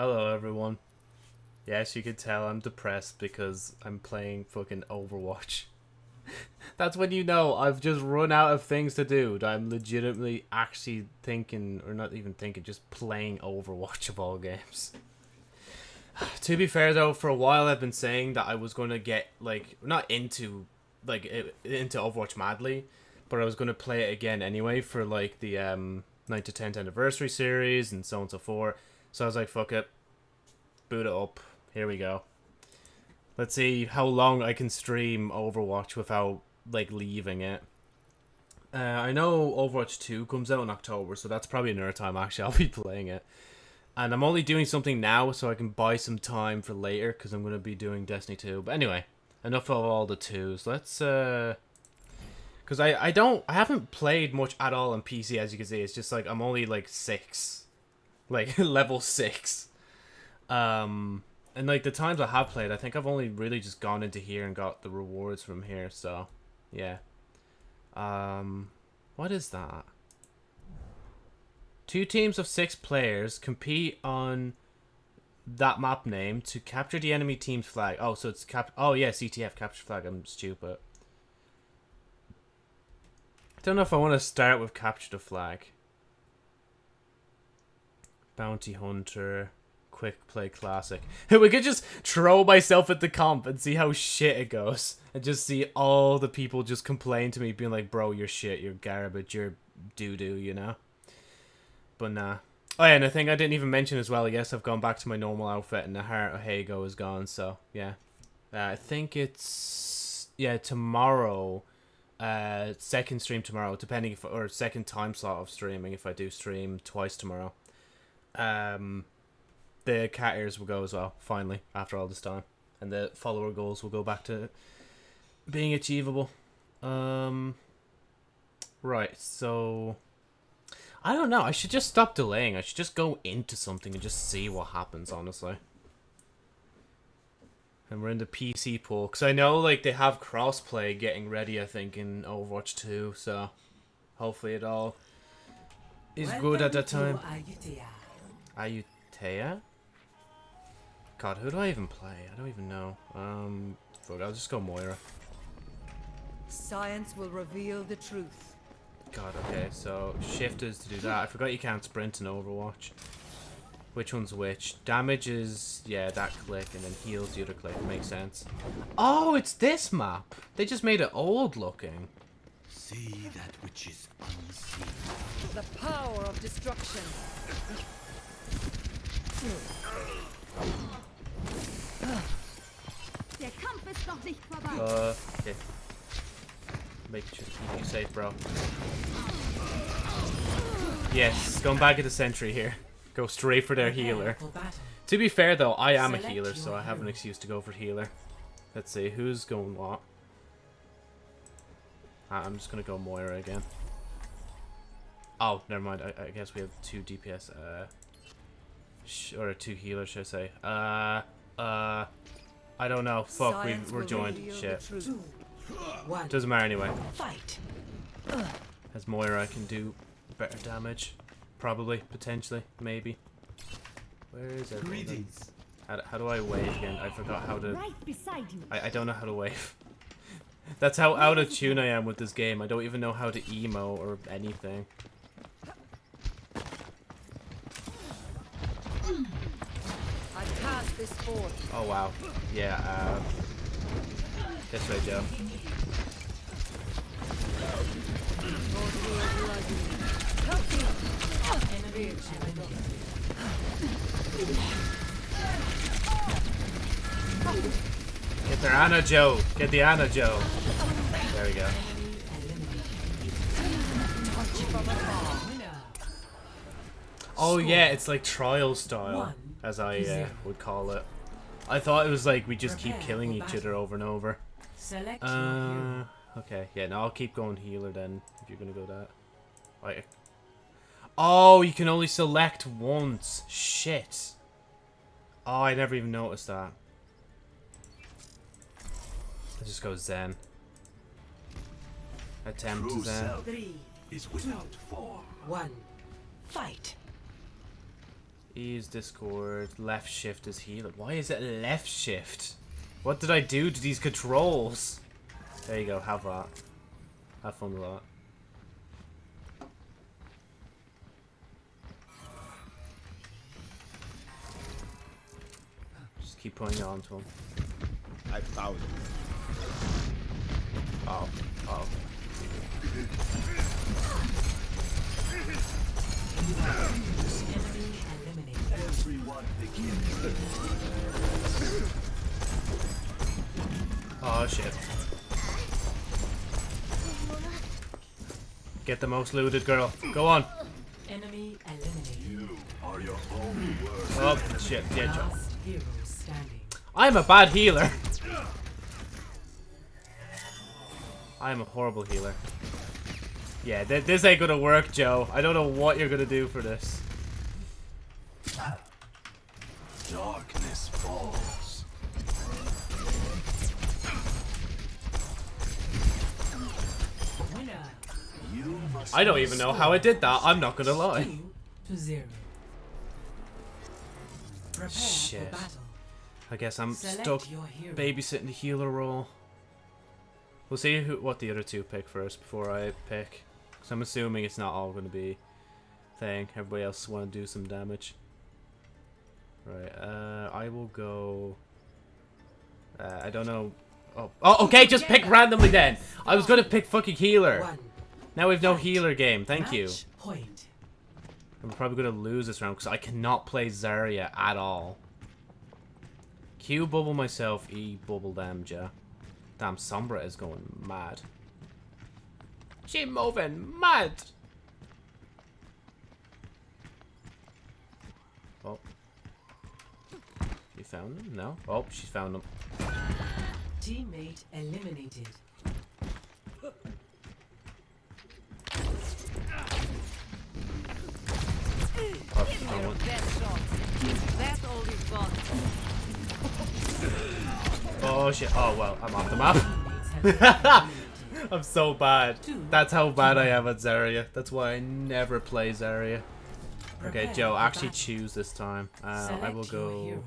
Hello, everyone. Yes, you can tell I'm depressed because I'm playing fucking Overwatch. That's when you know I've just run out of things to do. That I'm legitimately actually thinking, or not even thinking, just playing Overwatch of all games. to be fair though, for a while I've been saying that I was going to get like not into like into Overwatch madly, but I was going to play it again anyway for like the um 9 to 10th anniversary series and so on and so forth. So I was like, fuck it, boot it up. Here we go. Let's see how long I can stream Overwatch without like leaving it. Uh, I know Overwatch 2 comes out in October, so that's probably another time actually I'll be playing it. And I'm only doing something now so I can buy some time for later because I'm going to be doing Destiny 2. But anyway, enough of all the twos. Let's, uh... Because I, I don't... I haven't played much at all on PC, as you can see. It's just like I'm only like 6. Like, level 6. Um... And like the times I have played, I think I've only really just gone into here and got the rewards from here. So, yeah. Um, what is that? Two teams of six players compete on that map name to capture the enemy team's flag. Oh, so it's cap. Oh yeah, CTF capture flag. I'm stupid. I don't know if I want to start with capture the flag. Bounty hunter quick play classic. we could just throw myself at the comp and see how shit it goes. And just see all the people just complain to me being like, bro, you're shit, you're garbage, you're doo-doo, you know? But nah. Oh yeah, and the thing I didn't even mention as well, yes, I've gone back to my normal outfit and the heart of Hago is gone, so yeah. Uh, I think it's, yeah, tomorrow, uh, second stream tomorrow, depending if, or second time slot of streaming if I do stream twice tomorrow. Um, the cat ears will go as well, finally, after all this time. And the follower goals will go back to being achievable. Um, right, so... I don't know, I should just stop delaying. I should just go into something and just see what happens, honestly. And we're in the PC pool. Because I know, like, they have crossplay getting ready, I think, in Overwatch 2. So, hopefully it all is good at that time. Ayutea? God, who do I even play? I don't even know. Um, fuck, I'll just go Moira. Science will reveal the truth. God, okay, so shift is to do that. I forgot you can't sprint in Overwatch. Which one's which? Damage is, yeah, that click, and then heals the other click. Makes sense. Oh, it's this map! They just made it old looking. See that which is unseen. The power of destruction. Der Kampf ist noch nicht vorbei. Uh, okay. Make sure to keep you safe, bro. Yes, going back at the sentry here. Go straight for their healer. To be fair, though, I am a healer, so I have an excuse to go for healer. Let's see, who's going what? Ah, I'm just gonna go Moira again. Oh, never mind. I, I guess we have two DPS. Uh, or a two healers, should I say? Uh, uh, I don't know. Fuck, we, we're joined. Shit. Doesn't matter anyway. Fight. As Moira, I can do better damage. Probably, potentially, maybe. Where is everyone? How, how do I wave again? I forgot how to... Right beside you. I, I don't know how to wave. That's how out of tune I am with this game. I don't even know how to emo or anything. Oh wow. Yeah, uh this way Joe. Get the Ana Joe. Get the Ana Joe. There we go. Oh yeah, it's like trial style as I uh, would call it. I thought it was like we just keep killing each other over and over. Uh, okay, yeah, now I'll keep going healer then, if you're gonna go that. Right. Oh, you can only select once. Shit. Oh, I never even noticed that. Let's just go Zen. Attempt True Zen. Is without form. One. Fight. E is Discord. Left shift is healer. Why is it left shift? What did I do to these controls? There you go. Have that. Have fun with that. Just keep putting it onto him. I found it. Oh. Oh. Enemy eliminated. Oh shit. Get the most looted girl. Go on. Enemy eliminated. Oh shit. Yeah, Joe. Last hero standing. I'm a bad healer. I'm a horrible healer. Yeah, th this ain't gonna work, Joe. I don't know what you're gonna do for this. Darkness falls. You must I don't even know how I did that. I'm not gonna lie. To zero. Prepare Shit. I guess I'm Select stuck babysitting the healer role. We'll see who, what the other two pick first before I pick. Because I'm assuming it's not all going to be thing. Everybody else want to do some damage. Right, uh, I will go... Uh, I don't know... Oh, oh, okay, just pick randomly then! I was going to pick fucking healer. Now we've no healer game, thank you. I'm probably going to lose this round because I cannot play Zarya at all. Q bubble myself, E bubble them, ja. Damn, Sombra is going mad. She moving mad! Oh. Found them? No? Oh, she's found them. Teammate eliminated. Oh, I want- Best shot. That's all you've got. oh shit. Oh well, I'm off the map. Teammates have been eliminated. I'm so bad. That's how bad I am at Zarya. That's why I never play Zarya. Okay, Joe, actually choose this time. Uh, I will go.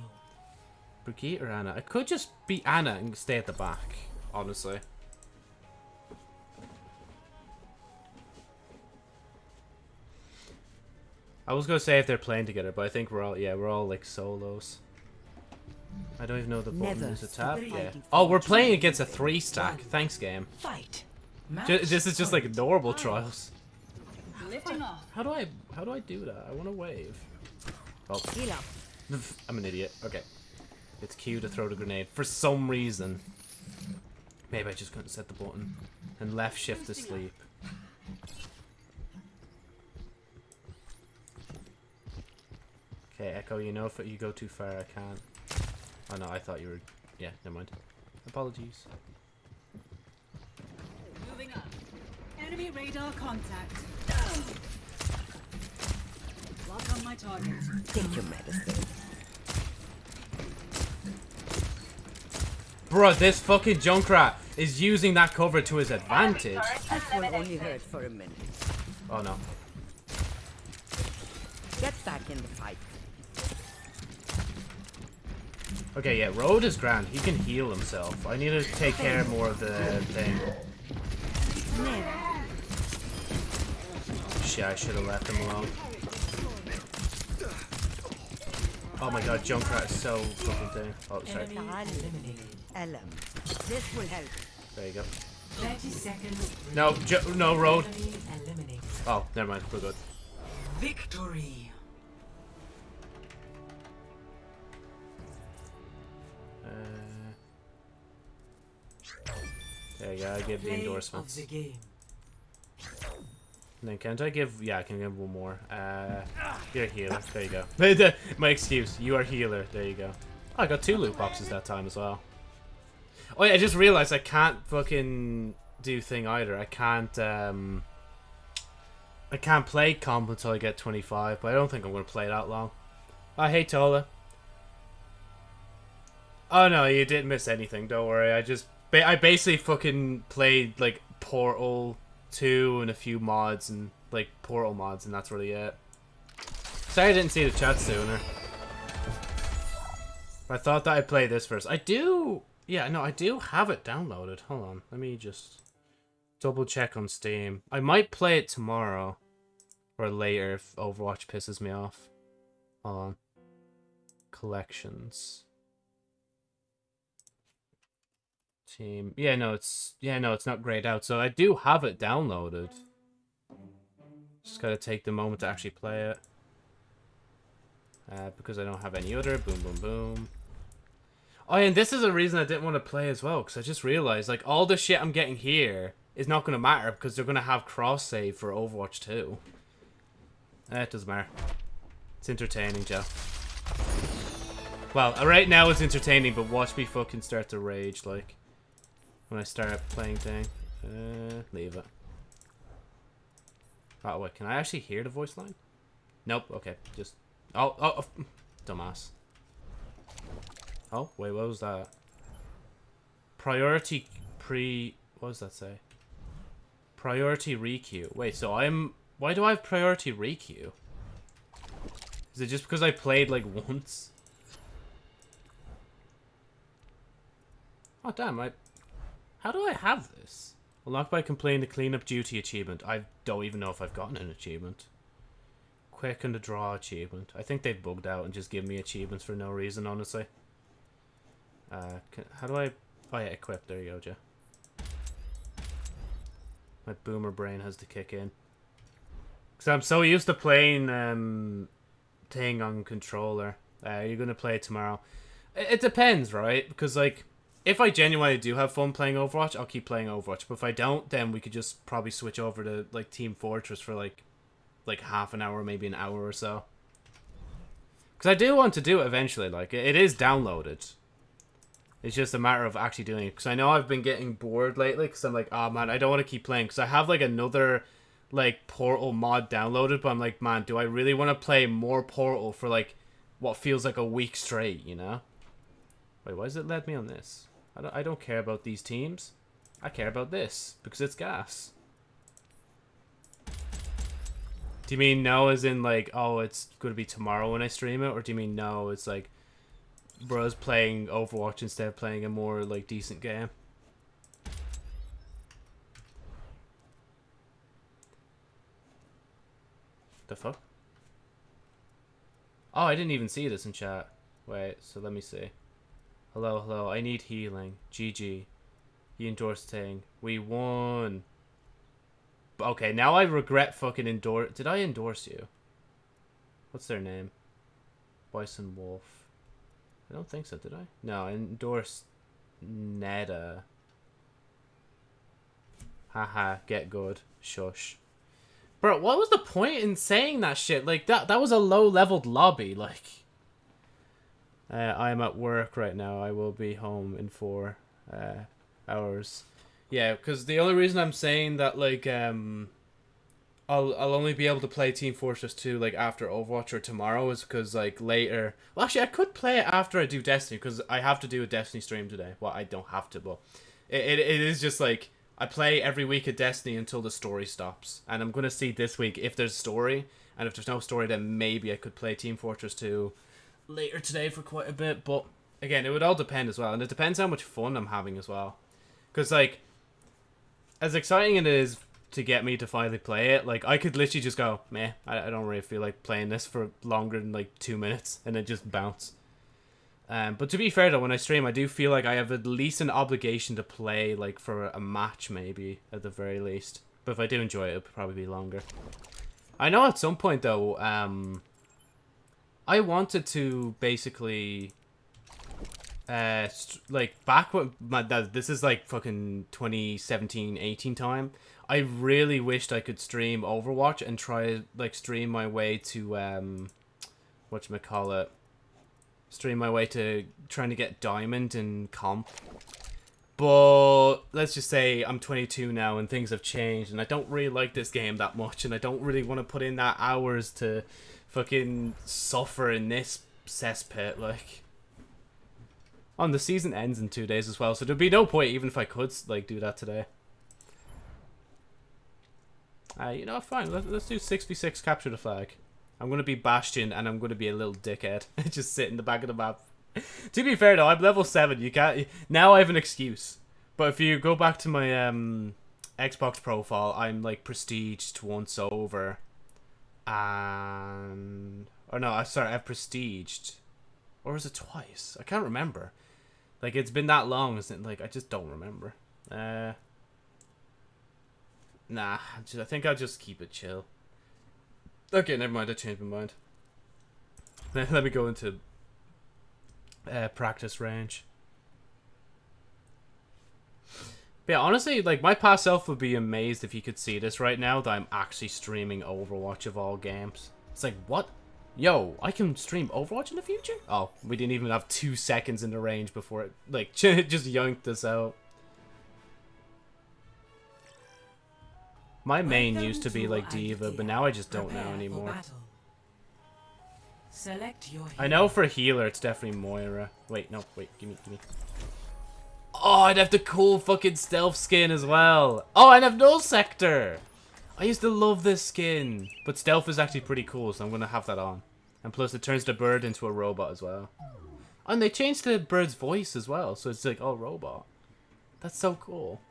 Brigitte or Ana. I could just be Ana and stay at the back, honestly. I was gonna say if they're playing together, but I think we're all yeah we're all like solos. I don't even know the button Never is a tab. stop Yeah. Oh, we're playing against a three stack. Thanks, game. Fight. This is just like point. normal trials. How do I how do I do that? I want to wave. Oh, Heal up. I'm an idiot. Okay. It's Q to throw the grenade for some reason. Maybe I just couldn't set the button. And left shift to sleep. Okay, Echo, you know if you go too far, I can't. Oh no, I thought you were... Yeah, never mind. Apologies. Moving up. Enemy radar contact. Lock on my target. Take your medicine. Bruh, this fucking Junkrat is using that cover to his advantage. This one only hurt for a minute. Oh no. Get back in the fight. Okay, yeah, Road is grand. He can heal himself. I need to take care more of the thing. Shit, I should have left him alone. Oh my god, Junkrat is so fucking thing. Oh, sorry. Enemy. Ellen. This will help. There you go. 30 seconds. No, jo no, Road. Oh, never mind. We're good. Victory. Uh, there you go. I give the Play of endorsements. the game. And then can't I give? Yeah, I can give one more. Uh, you're a healer. There you go. My excuse. You are healer. There you go. Oh, I got two loot boxes that time as well. Oh yeah, I just realized I can't fucking do thing either. I can't. um... I can't play comp until I get 25, but I don't think I'm gonna play that long. I hate Tola. Oh no, you didn't miss anything. Don't worry. I just I basically fucking played like Portal 2 and a few mods and like Portal mods, and that's really it. Sorry I didn't see the chat sooner. I thought that I'd play this first. I do... Yeah, no, I do have it downloaded. Hold on. Let me just double check on Steam. I might play it tomorrow. Or later if Overwatch pisses me off. Hold on. Collections. Team. Yeah, no, it's... Yeah, no, it's not grayed out. So I do have it downloaded. Just gotta take the moment to actually play it. Uh, because I don't have any other. Boom, boom, boom. Oh, and this is a reason I didn't want to play as well. Because I just realized, like, all the shit I'm getting here is not going to matter. Because they're going to have cross-save for Overwatch 2. Eh, it doesn't matter. It's entertaining, Joe. Well, uh, right now it's entertaining, but watch me fucking start to rage, like, when I start playing thing. Uh, leave it. Oh, wait, can I actually hear the voice line? Nope, okay, just... Oh, oh, oh, dumbass. Oh, wait, what was that? Priority pre... What does that say? Priority requeue. Wait, so I'm... Why do I have priority requeue? Is it just because I played, like, once? Oh, damn, I... How do I have this? Unlocked by completing the cleanup duty achievement. I don't even know if I've gotten an achievement. Quick and the draw achievement. I think they've bugged out and just give me achievements for no reason, honestly. Uh, can, how do I... Oh yeah, equip. There you go, Joe. My boomer brain has to kick in. Because I'm so used to playing um, thing on controller. Uh, you're going to play it tomorrow. It, it depends, right? Because, like, if I genuinely do have fun playing Overwatch, I'll keep playing Overwatch. But if I don't, then we could just probably switch over to, like, Team Fortress for, like, like half an hour, maybe an hour or so. Because I do want to do it eventually. Like, it is downloaded. It's just a matter of actually doing it. Because I know I've been getting bored lately. Because I'm like, oh man, I don't want to keep playing. Because I have like another like Portal mod downloaded. But I'm like, man, do I really want to play more Portal for like what feels like a week straight, you know? Wait, why does it let me on this? I don't, I don't care about these teams. I care about this. Because it's gas. Do you mean no as in like, oh, it's going to be tomorrow when I stream it? Or do you mean no, it's like bros playing Overwatch instead of playing a more like decent game. The fuck? Oh, I didn't even see this in chat. Wait, so let me see. Hello, hello, I need healing. GG. He endorsed thing. We won. Okay, now I regret fucking endorse. Did I endorse you? What's their name? Bison Wolf. I don't think so, did I? No, I endorsed Neda. Haha, get good. Shush. Bro, what was the point in saying that shit? Like, that that was a low-leveled lobby, like... Uh, I am at work right now. I will be home in four uh, hours. Yeah, because the only reason I'm saying that, like, um... I'll I'll only be able to play Team Fortress 2 like after Overwatch or tomorrow is because like later. Well, actually, I could play it after I do Destiny because I have to do a Destiny stream today. Well, I don't have to, but it, it, it is just like I play every week of Destiny until the story stops, and I'm gonna see this week if there's a story, and if there's no story, then maybe I could play Team Fortress 2 later today for quite a bit. But again, it would all depend as well, and it depends how much fun I'm having as well, because like as exciting it is to get me to finally play it. Like I could literally just go, meh, I, I don't really feel like playing this for longer than like two minutes and then just bounce. Um, but to be fair though, when I stream, I do feel like I have at least an obligation to play like for a match maybe at the very least. But if I do enjoy it, it'll probably be longer. I know at some point though, um, I wanted to basically uh like back when my this is like fucking 2017 18 time I really wished I could stream Overwatch and try like stream my way to um what you call it stream my way to trying to get diamond and comp. But let's just say I'm 22 now and things have changed and I don't really like this game that much and I don't really want to put in that hours to fucking suffer in this cesspit like. On the season ends in two days as well so there'd be no point even if I could like do that today uh, you know, fine. Let, let's do 66 capture the flag. I'm gonna be Bastion and I'm gonna be a little dickhead. Just sit in the back of the map. to be fair though, I'm level seven. You can't now I have an excuse. But if you go back to my um Xbox profile, I'm like prestiged once over. And or no, I sorry, I've prestiged. Or was it twice? I can't remember. Like it's been that long, isn't it? Like I just don't remember. Uh Nah, I think I'll just keep it chill. Okay, never mind. I changed my mind. Let me go into uh, practice range. But yeah, honestly, like my past self would be amazed if you could see this right now that I'm actually streaming Overwatch of all games. It's like what? Yo, I can stream Overwatch in the future? Oh, we didn't even have two seconds in the range before it like just yanked us out. My main used to be like D.Va, but now I just don't know anymore. Select your I know for healer it's definitely Moira. Wait, no, wait, give me, give me. Oh, I'd have the cool fucking stealth skin as well. Oh, I'd have Null Sector. I used to love this skin, but stealth is actually pretty cool, so I'm gonna have that on. And plus, it turns the bird into a robot as well. And they changed the bird's voice as well, so it's like all robot. That's so cool.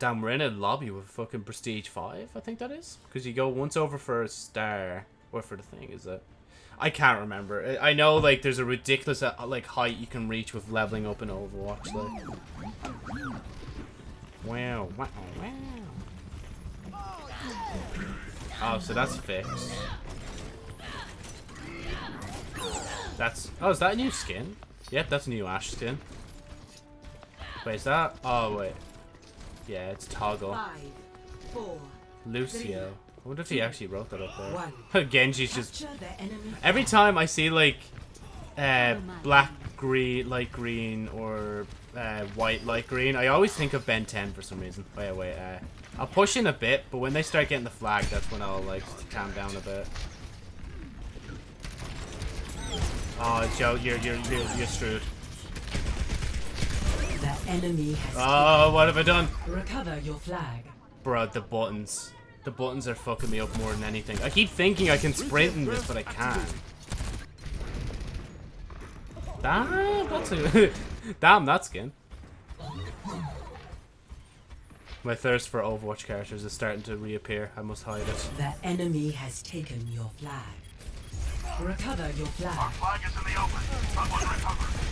Damn, we're in a lobby with fucking Prestige 5, I think that is. Because you go once over for a star, or for the thing, is it? I can't remember. I I know, like, there's a ridiculous, uh, like, height you can reach with leveling up in Overwatch, like. Wow, wow, wow. Oh, so that's fixed. That's, oh, is that a new skin? Yep, that's a new Ashe skin. Wait, is that, oh, wait. Yeah, it's Toggle. five, four, Lucio. I wonder if he actually wrote that up one. there. Genji's just Capture the enemy. every time I see like uh, black, green, light green, or uh, white, light green, I always think of Ben 10 for some reason. Wait, wait, uh, I'll push in a bit, but when they start getting the flag, that's when I'll like calm down a bit. Oh, Joe, you're you're you're, you're screwed. The enemy has Oh, what have I done? recover your flag. Bro, the buttons. The buttons are fucking me up more than anything. I keep thinking I can sprint in this, but I can't. Damn, that's a... Damn, that skin. My thirst for Overwatch characters is starting to reappear. I must hide it. The enemy has taken your flag. Recover your flag. Our flag is in the open. Someone recover.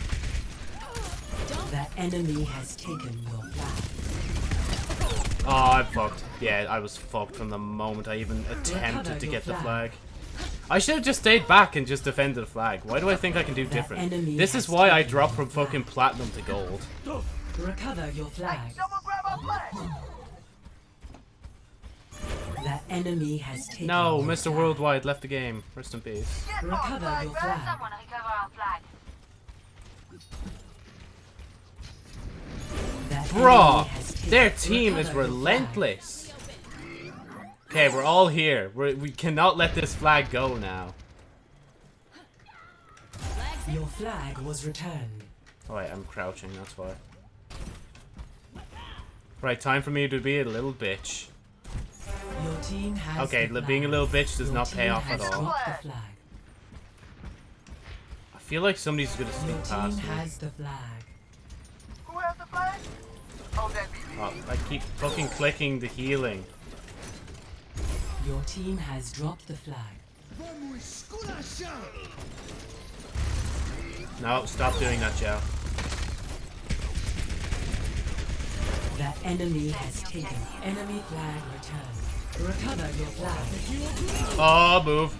The enemy has taken your flag. Oh, I'm fucked. Yeah, I was fucked from the moment I even attempted to your get the flag. flag. I should have just stayed back and just defended the flag. Why do I think I can do The different? This is why I taken dropped from fucking platinum to gold. Recover your flag. Someone grab our flag. The enemy has taken No, Mr. flag. Worldwide left the game. Rest in peace. Recover your flag. Someone recover our flag. The enemy Bruh, taken- their team is Recover your flag. relentless. Okay, we're all here. We're, we cannot let this flag go now. Your flag was returned. Oh wait, I'm crouching, that's why. Right, time for me to be a little bitch. Your team has Okay, being a little bitch does Your not pay off at all. I feel like somebody's gonna sneak past me. has the flag. Who has the flag? Oh, that be me. I keep fucking clicking the healing. Your team has dropped the flag. No, stop doing that, Joe. The enemy has taken enemy flag returned. Recover your flag. Oh, move.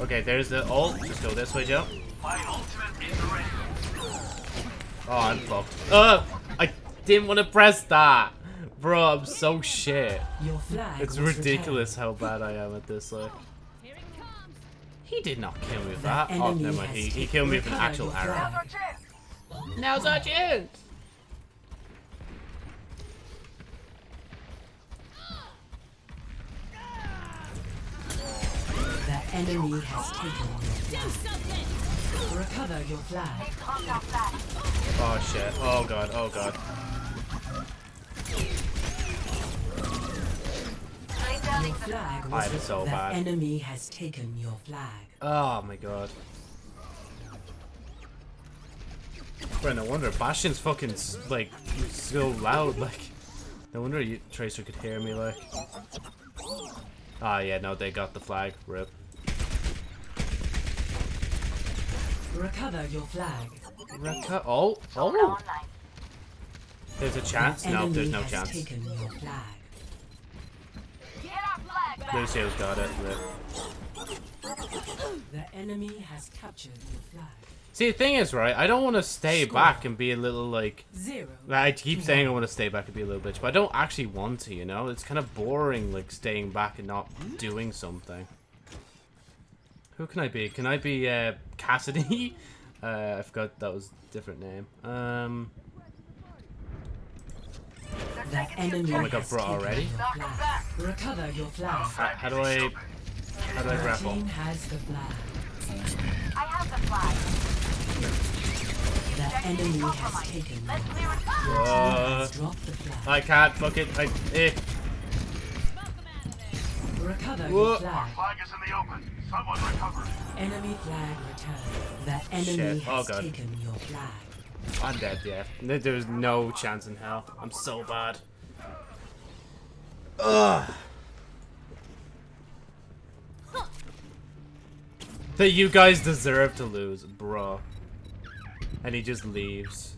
Okay, there's the ult. Just go this way, Joe. My ultimate is ready. Oh, I'm fucked. Uh, I didn't want to press that. Bro, I'm so shit. Your flag It's was ridiculous how bad I am at this, like. He did not kill me with The that. Oh, enemy never mind. He, he killed me with an actual arrow. flag. Our chance. Now's our chance. The enemy has taken your flag. Recover your flag. Dropped our flag. Oh shit. Oh god. Oh god. Your flag I was am so the bad. enemy has taken your flag. Oh my god. Bro, no wonder Bastion's fucking like so loud. Like, no wonder you, Tracer could hear me. Like, ah yeah, no, they got the flag. Rip. Recover your flag. Oh, oh. There's a chance. No, there's no chance. taken your flag. Get our flag back. Lucio's got it. The enemy has captured your flag. See, the thing is, right? I don't want to stay back and be a little like. Zero. I keep saying I want to stay back and be a little bitch, but I don't actually want to. You know, it's kind of boring, like staying back and not doing something. Who can I be? Can I be uh, Cassidy? uh, I forgot that was a different name. Um, The enemy Oh my God, bro, already? your Knock 'em flag. back. Recover your flag. how, how do I? How do I grapple? team has the flag. I have the flag. The enemy has taken Let's your clear it. Uh, the flag. I can't. Fuck it. I. Eh. Recover Whoa. your flag. Flag is in the open. Someone recover it. Enemy flag returned. The enemy Shit. Oh, has God. taken your flag. I'm dead. Yeah. There's no chance in hell. I'm so bad. Ugh. That you guys deserve to lose, bro. And he just leaves.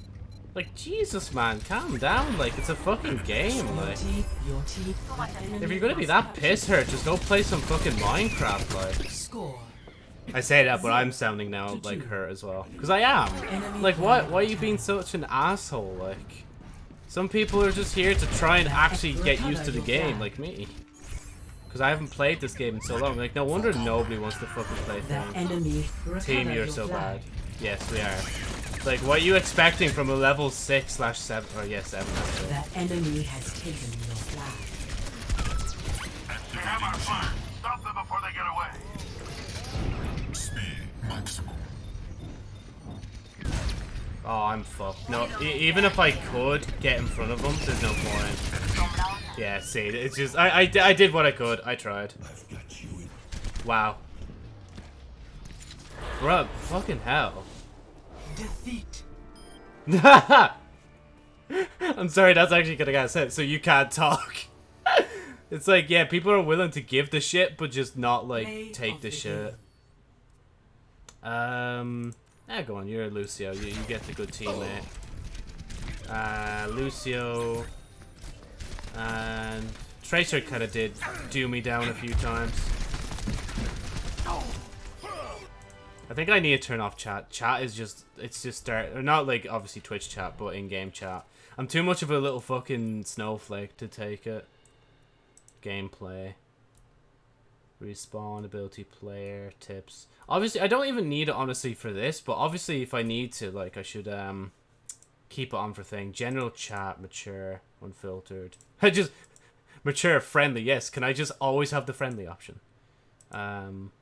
Like, Jesus, man, calm down. Like, it's a fucking game. Like, teeth, your teeth. the enemy if you're gonna be that piss hurt, just go play some fucking Minecraft. Like. I say that, but I'm sounding now like her as well. Because I am. Like, what? Why are you being such an asshole? Like, some people are just here to try and actually get used to the game, like me. Because I haven't played this game in so long. Like, no wonder nobody wants to fucking play. Team, you're so bad. Yes, we are. Like, what are you expecting from a level 6 slash 7? Or, yeah, 7. actually. The enemy has taken your flag. They have our flag. Stop them before they get away. Speed maximum. Oh, I'm fucked. No, e even if I could get in front of them, there's no point. Sonar. Yeah, see, it's just I, I, I did what I could. I tried. Wow. Bruh, fucking hell. Defeat. I'm sorry, that's actually gonna get said. So you can't talk. it's like, yeah, people are willing to give the shit, but just not like Play take the the shit. Um, yeah, go on. You're Lucio. You, you get the good teammate. Uh, Lucio and Tracer kind of did do me down a few times. I think I need to turn off chat. Chat is just, it's just start, or not like obviously Twitch chat, but in-game chat. I'm too much of a little fucking snowflake to take it. Gameplay. Respawn, ability, player, tips. Obviously, I don't even need it honestly for this, but obviously if I need to, like, I should, um, keep it on for thing. General chat, mature, unfiltered. I just, mature, friendly, yes. Can I just always have the friendly option? Um,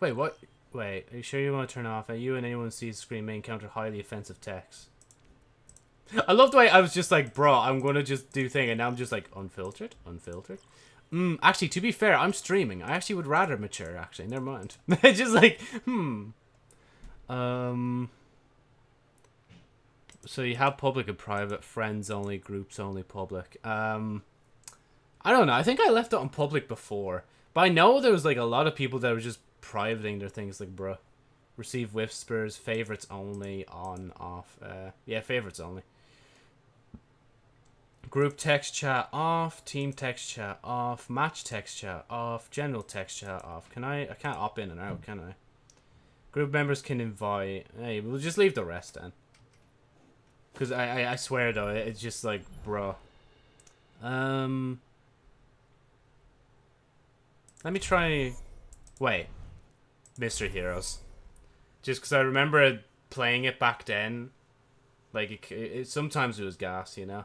wait, what? Wait, are you sure you want to turn off? Are you and anyone sees the screen may encounter highly offensive text? I love the way I was just like, bro, I'm gonna just do thing, and now I'm just like, unfiltered, unfiltered. Mm, actually, to be fair, I'm streaming. I actually would rather mature. Actually, never mind. just like, hmm. Um. So you have public and private, friends only, groups only, public. Um, I don't know. I think I left it on public before, but I know there was like a lot of people that were just privating their things. Like, bruh, receive whispers, favorites only, on, off. Uh, yeah, favorites only. Group text chat off, team text chat off, match text chat off, general text chat off. Can I? I can't opt in and out, can I? Group members can invite. Hey, we'll just leave the rest then. Cause I, I, I swear though, it's just like, bro. Um. Let me try. Wait, Mr. Heroes. Just because I remember playing it back then. Like it, it, sometimes it was gas, you know.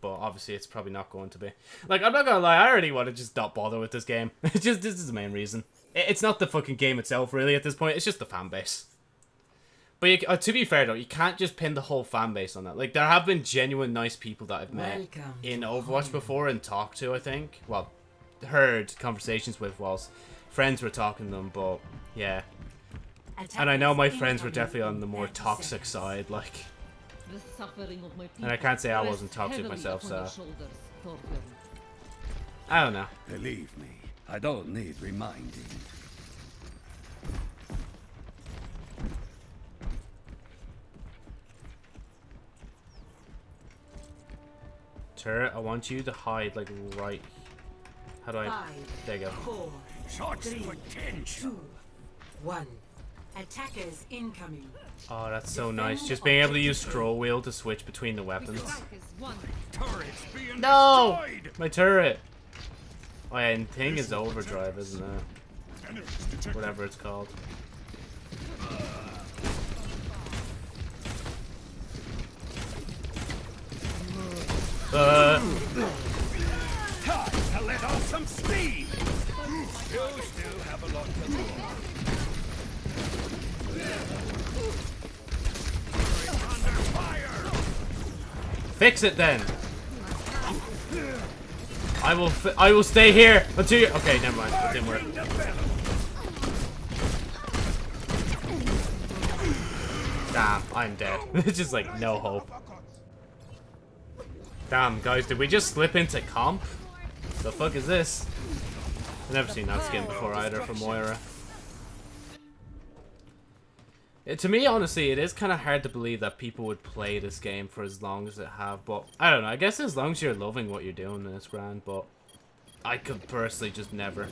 But obviously, it's probably not going to be. Like I'm not gonna lie, I already want to just not bother with this game. It's just this is the main reason. It, it's not the fucking game itself, really. At this point, it's just the fan base. But you, uh, to be fair though, you can't just pin the whole fan base on that. Like there have been genuine nice people that I've met Welcome in Overwatch before and talked to. I think, well, heard conversations with whilst friends were talking to them. But yeah, and I know my friends were definitely on the more toxic side. Like, The suffering of my And I can't say I wasn't toxic myself, upon so- I don't know. Believe me, I don't need reminding. Turret, I want you to hide like right. How do I? Five, There you go. Four, Shots Three. potential. two, one. Attackers incoming. Oh, that's so nice. Just being able to use scroll wheel to switch between the weapons. Strike is one. Turrets being No! My turret. Oh yeah, and thing is overdrive, isn't it? Whatever it's called. Uh, Time to let off some steam. Fix it then. I will. I will stay here until you. Okay, never mind. Didn't work. Damn, I'm dead. it's just like no hope. Damn, guys, did we just slip into comp? The fuck is this? I've never seen that skin before either from Moira. It, to me, honestly, it is kind of hard to believe that people would play this game for as long as it have. But I don't know. I guess as long as you're loving what you're doing, then it's grand. But I could personally just never.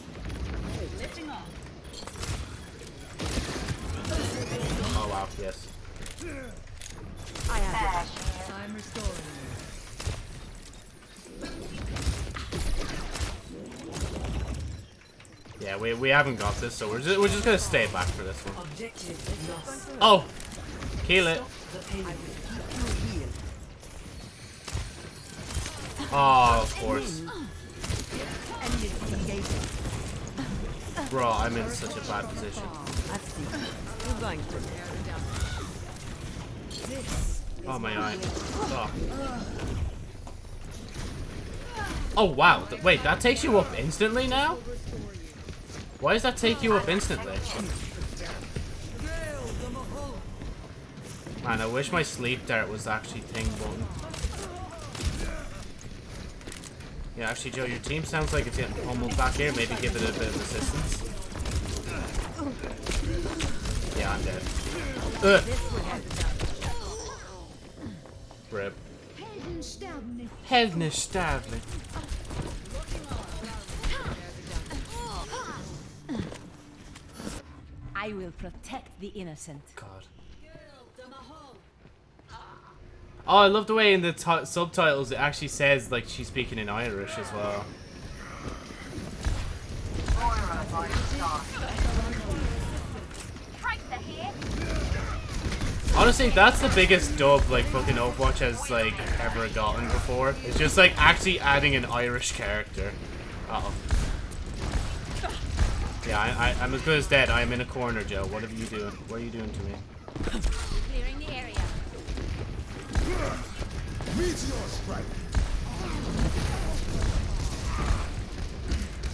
Oh wow, yes. I I'm restoring. Yeah, we, we haven't got this, so we're just we're just gonna stay back for this one. Oh, kill it. Oh, of course, bro. I'm in such a bad position. I see. You're going to. This Oh my eye. Oh. Oh wow. Wait, that takes you up instantly now? Why does that take you up instantly? Man, I wish my sleep dart was actually thing button. Yeah, actually, Joe, your team sounds like it's getting pummeled back here. Maybe give it a bit of assistance. Yeah, I'm dead. Ugh. Rip. Helden sterben. I will protect the innocent. God. Oh, I love the way in the ti subtitles it actually says like she's speaking in Irish as well. Moira by the star. Tracer here. Honestly, that's the biggest dub like fucking Overwatch has like ever gotten before. It's just like actually adding an Irish character. Uh oh. Yeah, I, I, I'm as good as dead. I'm in a corner, Joe. What are you doing? What are you doing to me? Clearing the area. Meteor strike.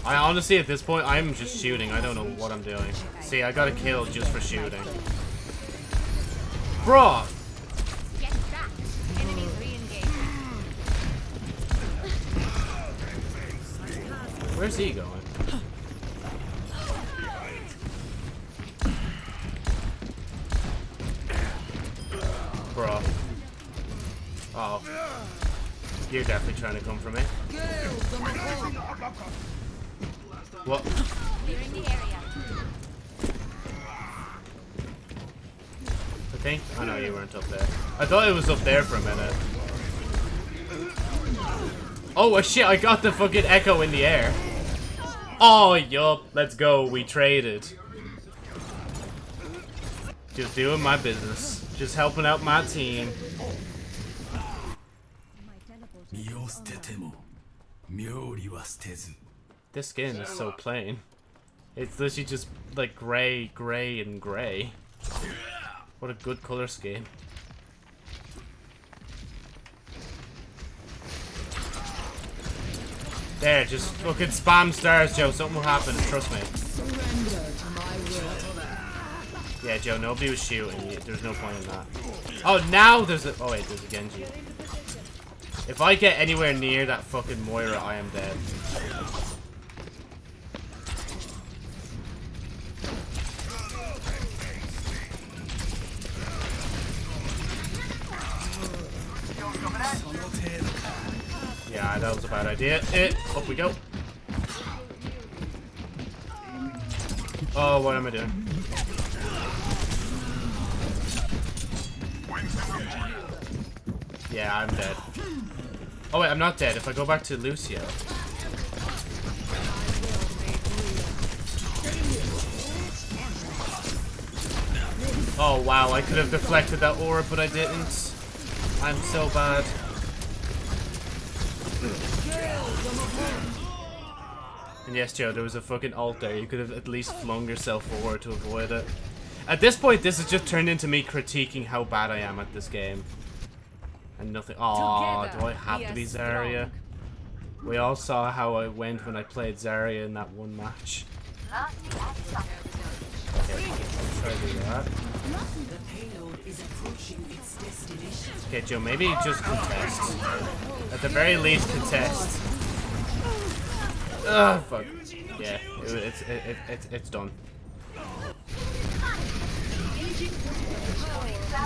I honestly, at this point, I'm just shooting. I don't know what I'm doing. See, I got a kill just for shooting. Bruh! Get trapped. Enemies re-engaging. Where's he going? Bro. Oh. You're definitely trying to come for me. What? I think? Oh no, you weren't up there. I thought it was up there for a minute. Oh shit, I got the fucking echo in the air. Oh, yup. Let's go. We traded. Just doing my business. Just helping out my team. This skin is so plain. It's literally just like gray, gray, and gray. What a good color scheme. There, just fucking spam stars, Joe. Something will happen, trust me. Yeah, Joe. Nobody was shooting. There's no point in that. Oh, now there's a. Oh wait, there's a Genji. If I get anywhere near that fucking Moira, I am dead. Yeah, that was a bad idea. It. Up we go. Oh, what am I doing? Yeah, I'm dead. Oh wait, I'm not dead. If I go back to Lucio. Oh wow, I could have deflected that aura, but I didn't. I'm so bad. And yes, Joe, there was a fucking alt there. You could have at least flung yourself forward to avoid it. At this point, this has just turned into me critiquing how bad I am at this game. And nothing. Oh, do I have to be Zarya? We all saw how I went when I played Zarya in that one match. Okay, let's try to do that. The payload is approaching its destination. Okay, Joe, maybe just contest. At the very least, contest. Ugh, fuck. Yeah, it, it's, it, it, it's, it's done.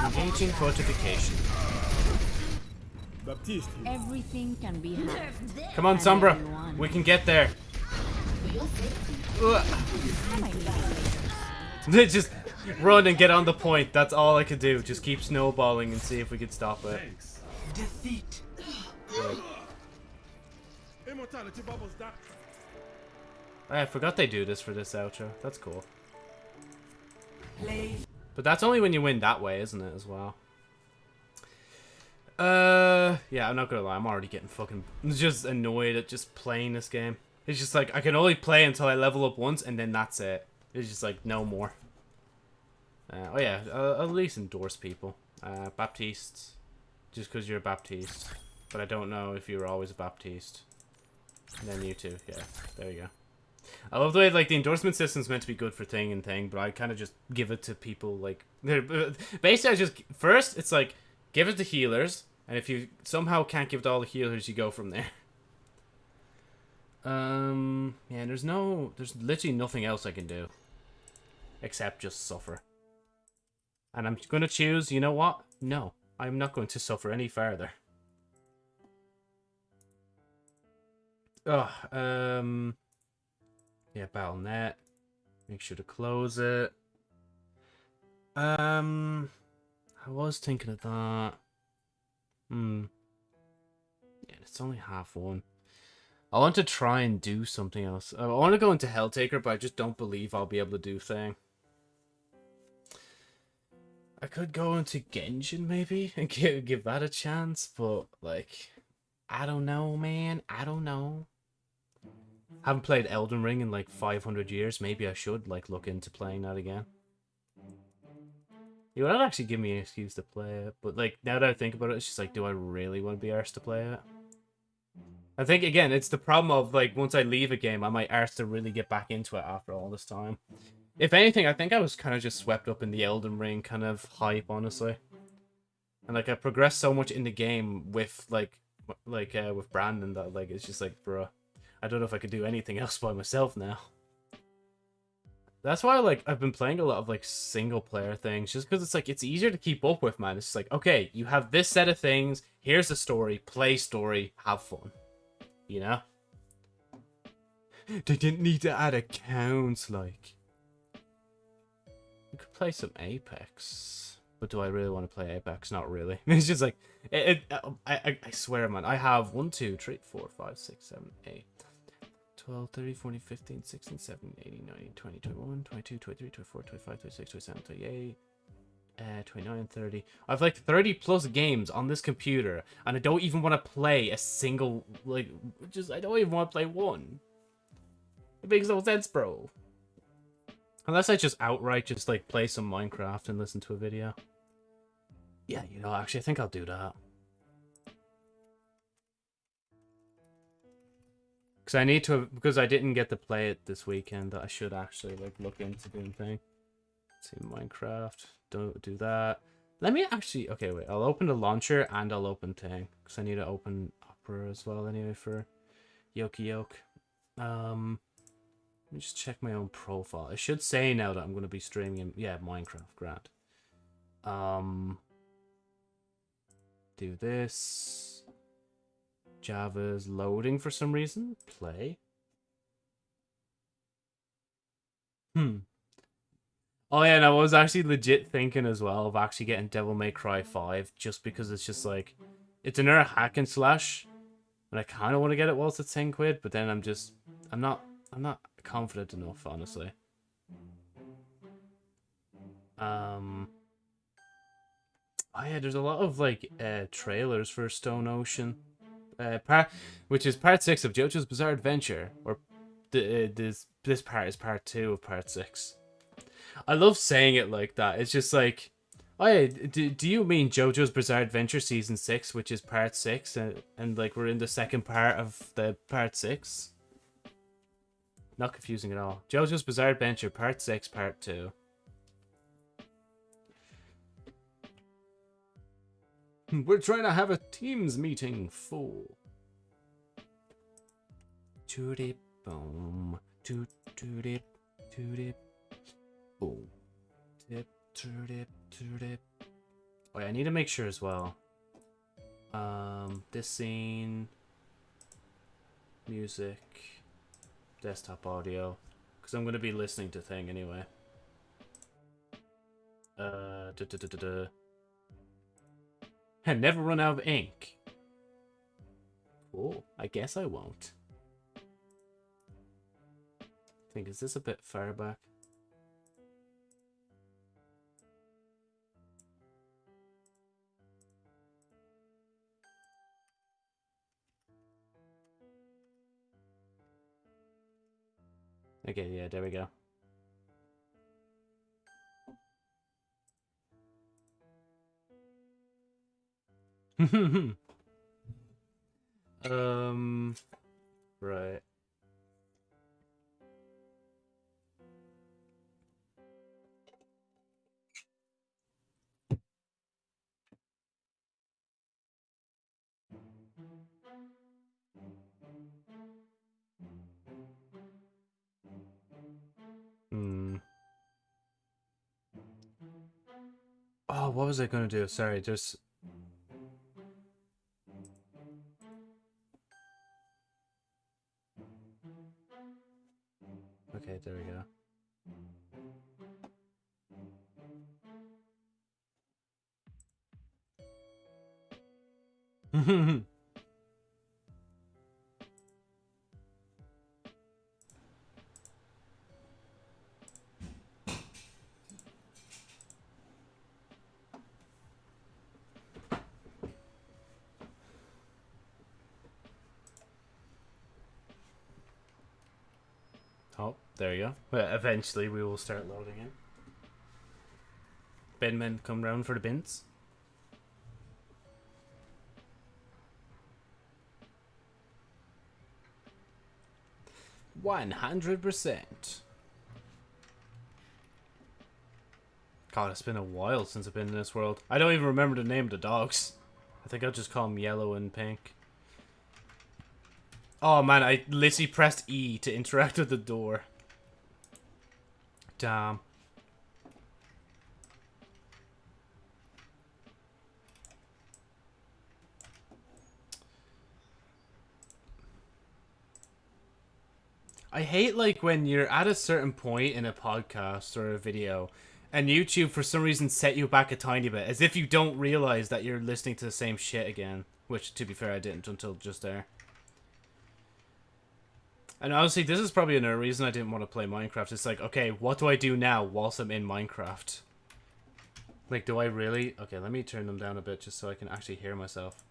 Engaging fortification. Baptiste. Everything can be hacked. Come on, Sombra. We can get there. Just run and get on the point. That's all I could do. Just keep snowballing and see if we could stop it. Defeat. Immortality bubbles that. I forgot they do this for this outro. That's cool. Play. But that's only when you win that way, isn't it, as well? Uh, yeah, I'm not gonna lie. I'm already getting fucking just annoyed at just playing this game. It's just like, I can only play until I level up once, and then that's it. It's just like, no more. Uh, oh yeah, I'll at least endorse people. Uh, Baptiste. Just because you're a Baptiste. But I don't know if you were always a Baptiste. And then you too, yeah. There you go. I love the way like the endorsement system's meant to be good for thing and thing, but I kind of just give it to people like basically I just first it's like give it to healers, and if you somehow can't give it to all the healers, you go from there. Um, yeah, there's no, there's literally nothing else I can do except just suffer. And I'm gonna choose. You know what? No, I'm not going to suffer any further. Ugh, um, yeah, Battle.net. Make sure to close it. Um, I was thinking of that. Hmm. Yeah, it's only half one. I want to try and do something else. I want to go into Helltaker, but I just don't believe I'll be able to do thing. I could go into Genshin maybe and give, give that a chance, but like, I don't know, man. I don't know. Haven't played Elden Ring in like 500 years. Maybe I should like look into playing that again. You would actually give me an excuse to play it, but like now that I think about it, it's just like, do I really want to be arsed to play it? I think again, it's the problem of like once I leave a game, I might arse to really get back into it after all this time. If anything, I think I was kind of just swept up in the Elden Ring kind of hype, honestly. And like I progressed so much in the game with like like uh, with Brandon that like it's just like, bruh, I don't know if I could do anything else by myself now. That's why like I've been playing a lot of like single player things just because it's like it's easier to keep up with, man. It's just like, okay, you have this set of things, here's the story, play story, have fun. You know? They didn't need to add accounts like. We could play some Apex. But do I really want to play Apex? Not really. It's just like it, it uh, I, I I swear man, I have 1 2 3 4 5 6 7 8 12, 30, 40, 15, 16, 17, 18, 19, 20, 21, 22, 23, 24, 25, 26, 27, 28, uh, 29, 30. I've like 30 plus games on this computer, and I don't even want to play a single, like, just, I don't even want to play one. It makes no sense, bro. Unless I just outright just like play some Minecraft and listen to a video. Yeah, you know, actually I think I'll do that. Because I need to, because I didn't get to play it this weekend, that I should actually like look into doing thing. See, Minecraft, don't do that. Let me actually, okay, wait, I'll open the launcher and I'll open thing. Because I need to open Opera as well anyway for Yoki Yoke. Um, let me just check my own profile. I should say now that I'm going to be streaming, yeah, Minecraft, grant. Um, do this. Java's loading for some reason. Play. Hmm. Oh yeah, and I was actually legit thinking as well of actually getting Devil May Cry 5 just because it's just like it's another hack and slash. And I kinda want to get it whilst it's 10 quid, but then I'm just I'm not I'm not confident enough, honestly. Um Oh yeah, there's a lot of like uh trailers for Stone Ocean uh, part, which is part six of JoJo's Bizarre Adventure, or the, uh, this this part is part two of part six. I love saying it like that. It's just like, oh yeah, do, do you mean JoJo's Bizarre Adventure season six, which is part six, and and like we're in the second part of the part six? Not confusing at all. JoJo's Bizarre Adventure part six, part two. We're trying to have a Teams meeting full. Toot boom. Toot toot it. Boom. Tip toot it. Toot it. Oh, I need to make sure as well. Um, this scene. Music. Desktop audio. Because I'm going to be listening to thing anyway. Uh, da da da. And never run out of ink. Cool. I guess I won't. I think, is this a bit far back? Okay, yeah, there we go. um, right. Hmm. Oh, what was I going to do? Sorry, just there you go. Well, eventually we will start loading in. Bin men come round for the bins. One hundred percent. God, it's been a while since I've been in this world. I don't even remember the name of the dogs. I think I'll just call them yellow and pink. Oh man, I literally pressed E to interact with the door. Damn. I hate like when you're at a certain point in a podcast or a video and YouTube for some reason set you back a tiny bit as if you don't realize that you're listening to the same shit again, which to be fair I didn't until just there. And honestly, this is probably another reason I didn't want to play Minecraft. It's like, okay, what do I do now whilst I'm in Minecraft? Like, do I really... Okay, let me turn them down a bit just so I can actually hear myself.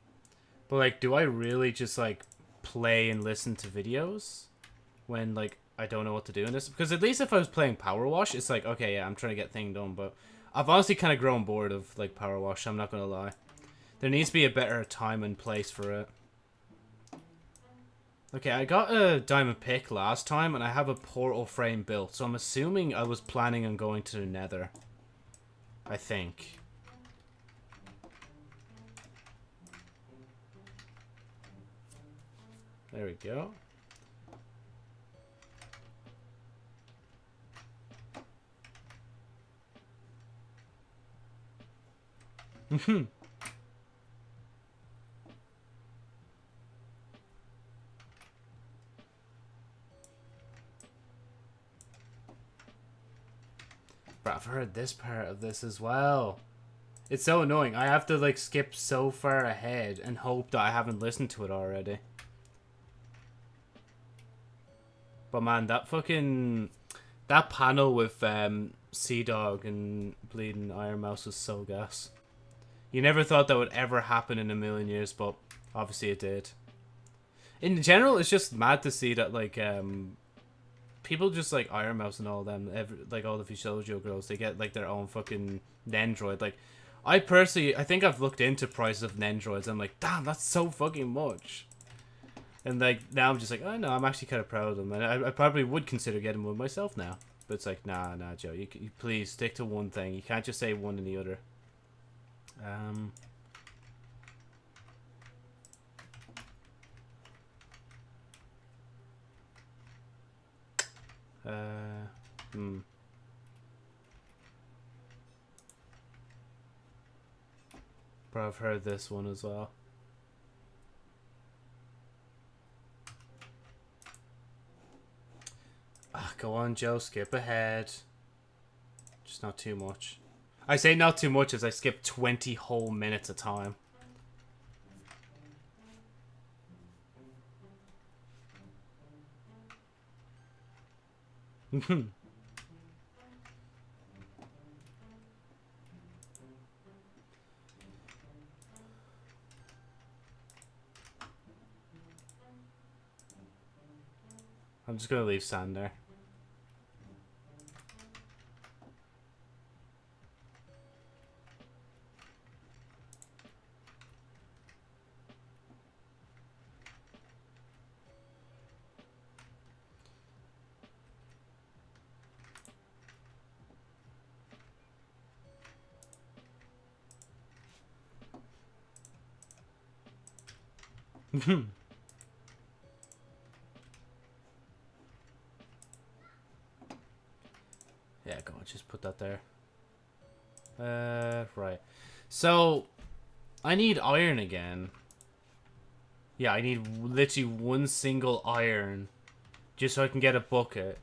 But, like, do I really just, like, play and listen to videos? When, like, I don't know what to do in this because at least if I was playing Power Wash, it's like okay, yeah, I'm trying to get thing done, but I've honestly kind of grown bored of like Power Wash. I'm not gonna lie. There needs to be a better time and place for it. Okay, I got a diamond pick last time, and I have a portal frame built, so I'm assuming I was planning on going to the Nether. I think. There we go. Hmm. But I've heard this part of this as well. It's so annoying. I have to like skip so far ahead and hope that I haven't listened to it already. But man, that fucking that panel with um CDawg and Bleeding Ironmouse was so gas. You never thought that would ever happen in a million years, but obviously it did. In general, it's just mad to see that like um people just like Ironmouse and all them, every, like all the VShojo girls, they get like their own fucking Nendroid. Like, I personally, I think I've looked into prices of Nendroids. I'm like, damn, that's so fucking much. And like now I'm just like, oh no, I'm actually kind of proud of them, and I, I probably would consider getting one myself now. But it's like, nah, nah, Joe, you, you please stick to one thing. You can't just say one and the other. Um. Uh, hmm. But I've heard this one as well. Ah, go on, Joe. Skip ahead. Just not too much. I say not too much as I skip 20 whole minutes of time. I'm just gonna leave sand there. yeah, go on, just put that there. Uh, right. So, I need iron again. Yeah, I need literally one single iron just so I can get a bucket.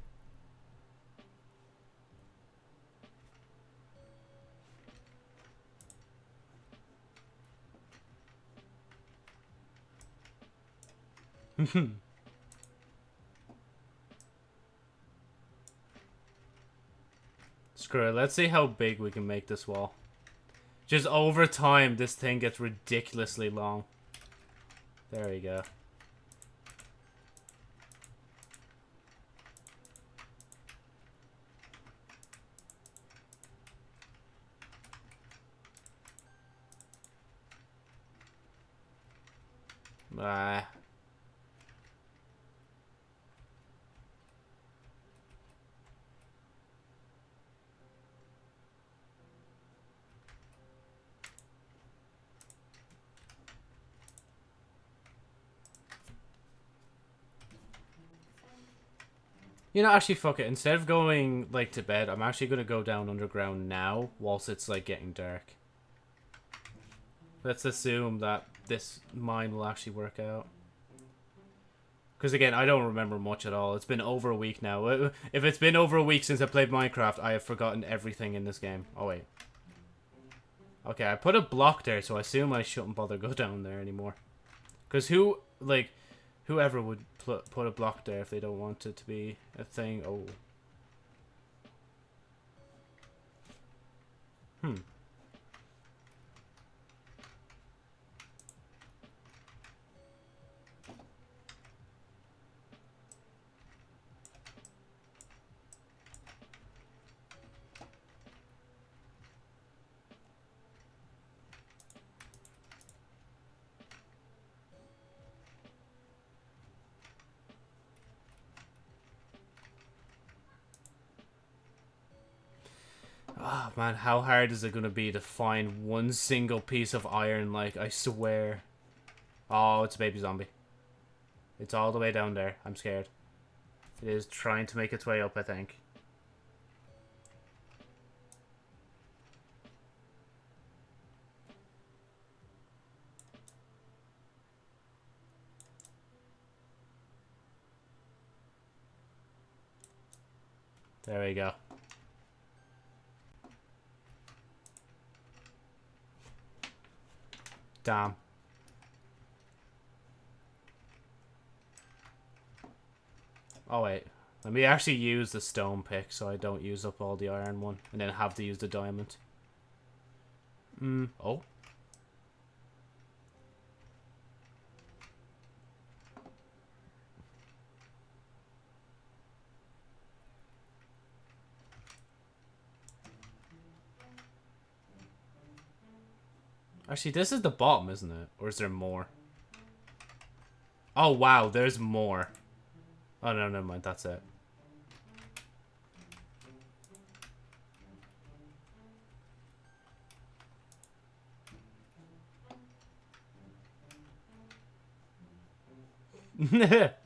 Screw it. Let's see how big we can make this wall. Just over time, this thing gets ridiculously long. There you go. Ah. You know, actually, fuck it. Instead of going, like, to bed, I'm actually going to go down underground now, whilst it's, like, getting dark. Let's assume that this mine will actually work out. Because, again, I don't remember much at all. It's been over a week now. Uh, If it's been over a week since I played Minecraft, I have forgotten everything in this game. Oh, wait. Okay, I put a block there, so I assume I shouldn't bother go down there anymore. Because who, like, whoever would put a block there if they don't want it to be a thing? Oh. Hmm. Ah, man, how hard is it gonna be to find one single piece of iron? Like, I swear. Oh, it's a baby zombie. It's all the way down there. I'm scared. It is trying to make its way up, I think. There we go. Damn. Oh wait, let me actually use the stone pick so I don't use up all the iron one and then have to use the diamond. Hmm, oh. Actually, this is the bottom, isn't it? Or is there more? Oh, wow, there's more. Oh, no, never mind, that's it.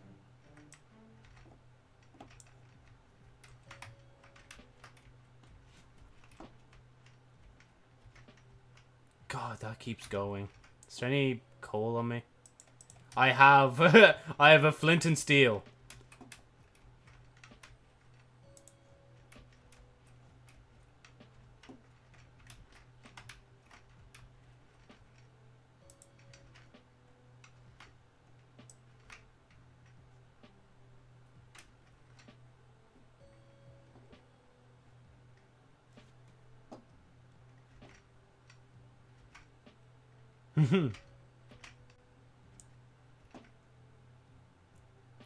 God, that keeps going. Is there any coal on me? I have, I have a flint and steel.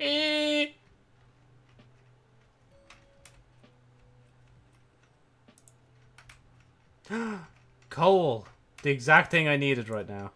Eh. Coal. The exact thing I needed right now.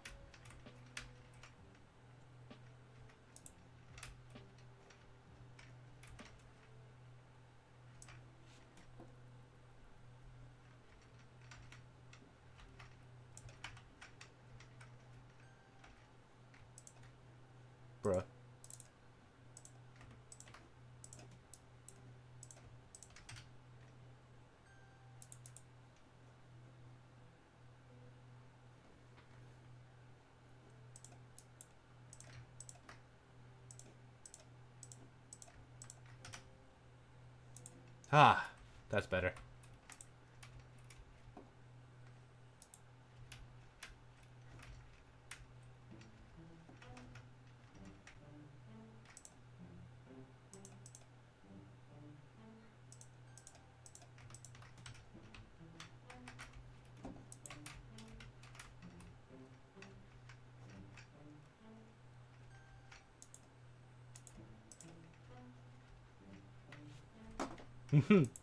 Better.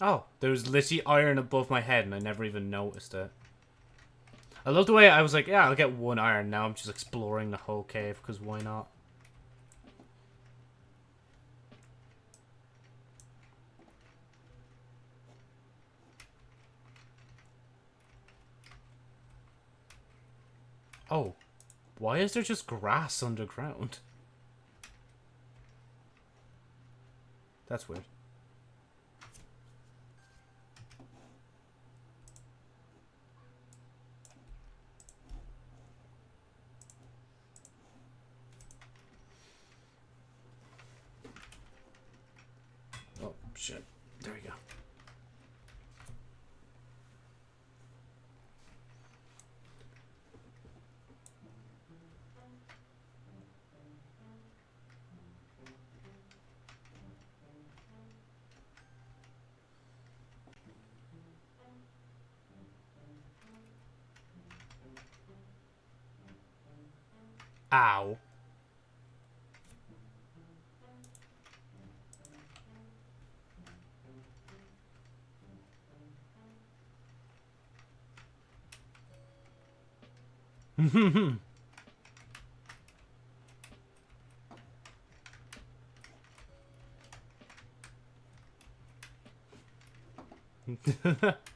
Oh, there was literally iron above my head and I never even noticed it. I love the way I was like, yeah, I'll get one iron. Now I'm just exploring the whole cave, because why not? Oh, why is there just grass underground? That's weird. There we Mhm.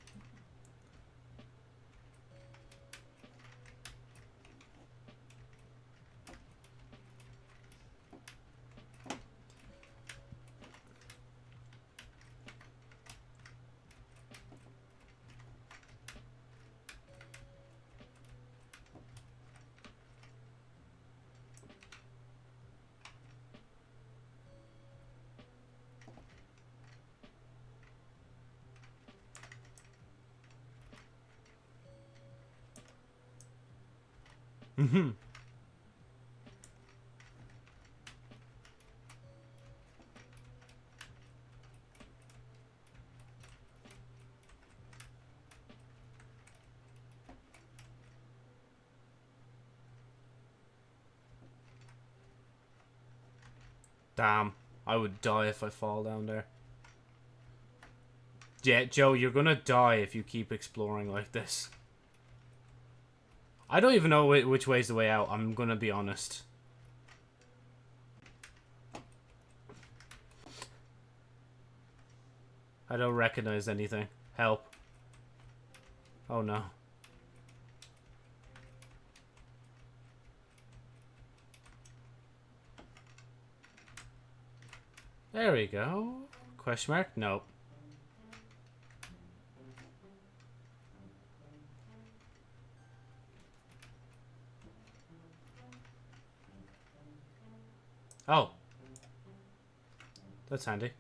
Damn, I would die if I fall down there. Yeah, Joe, you're gonna die if you keep exploring like this. I don't even know whi- which way's the way out, I'm gonna be honest. I don't recognize anything. Help. Oh no. There we go. Question mark? Nope. Oh. That's handy.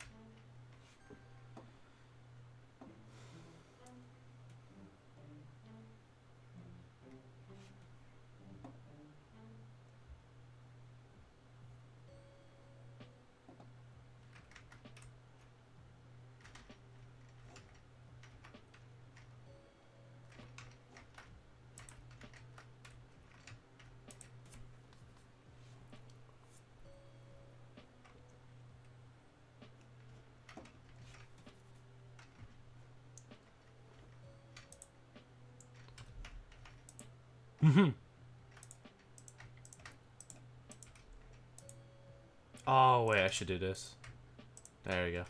Should do this. There we go.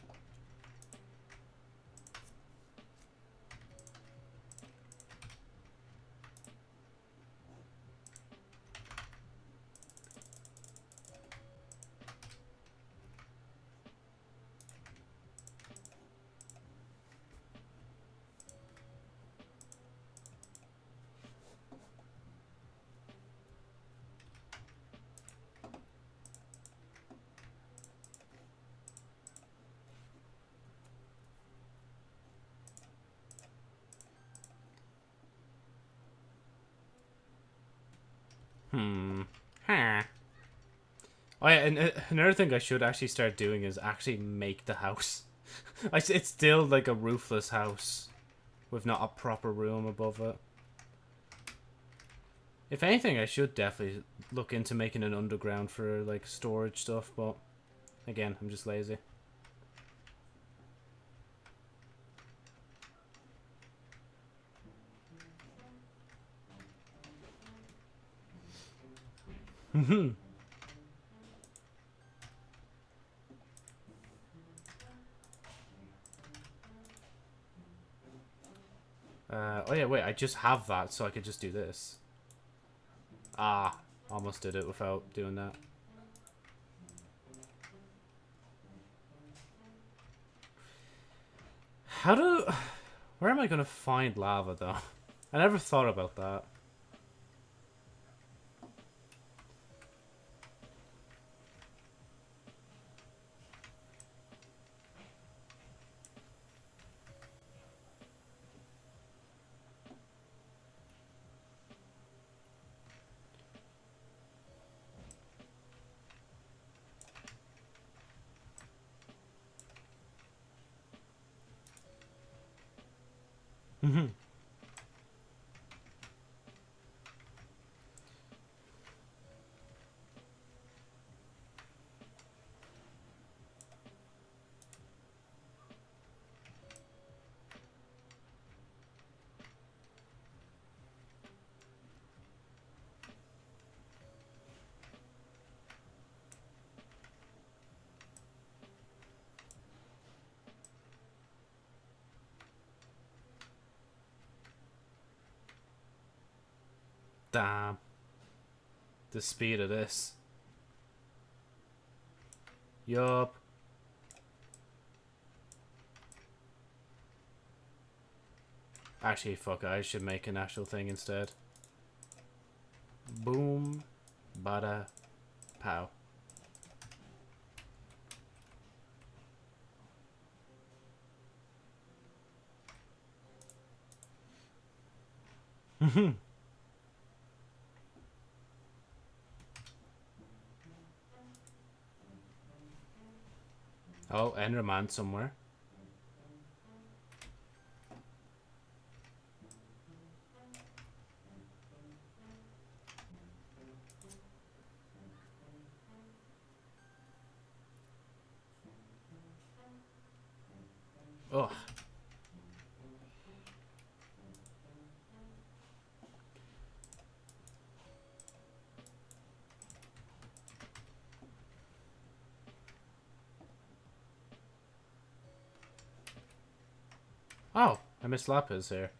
Hmm. Huh. Oh yeah, and uh, another thing I should actually start doing is actually make the house. I it's still like a roofless house with not a proper room above it. If anything, I should definitely look into making an underground for like storage stuff, but again, I'm just lazy. Uh, oh yeah, wait, I just have that, so I could just do this. Ah, almost did it without doing that. How do... Where am I going to find lava, though? I never thought about that. Mm-hmm. Damn. The speed of this. Yup. Actually, fuck I should make an actual thing instead. Boom. Bada. Pow. Oh, and Enderman somewhere. Ugh. Oh, I miss Lapis here.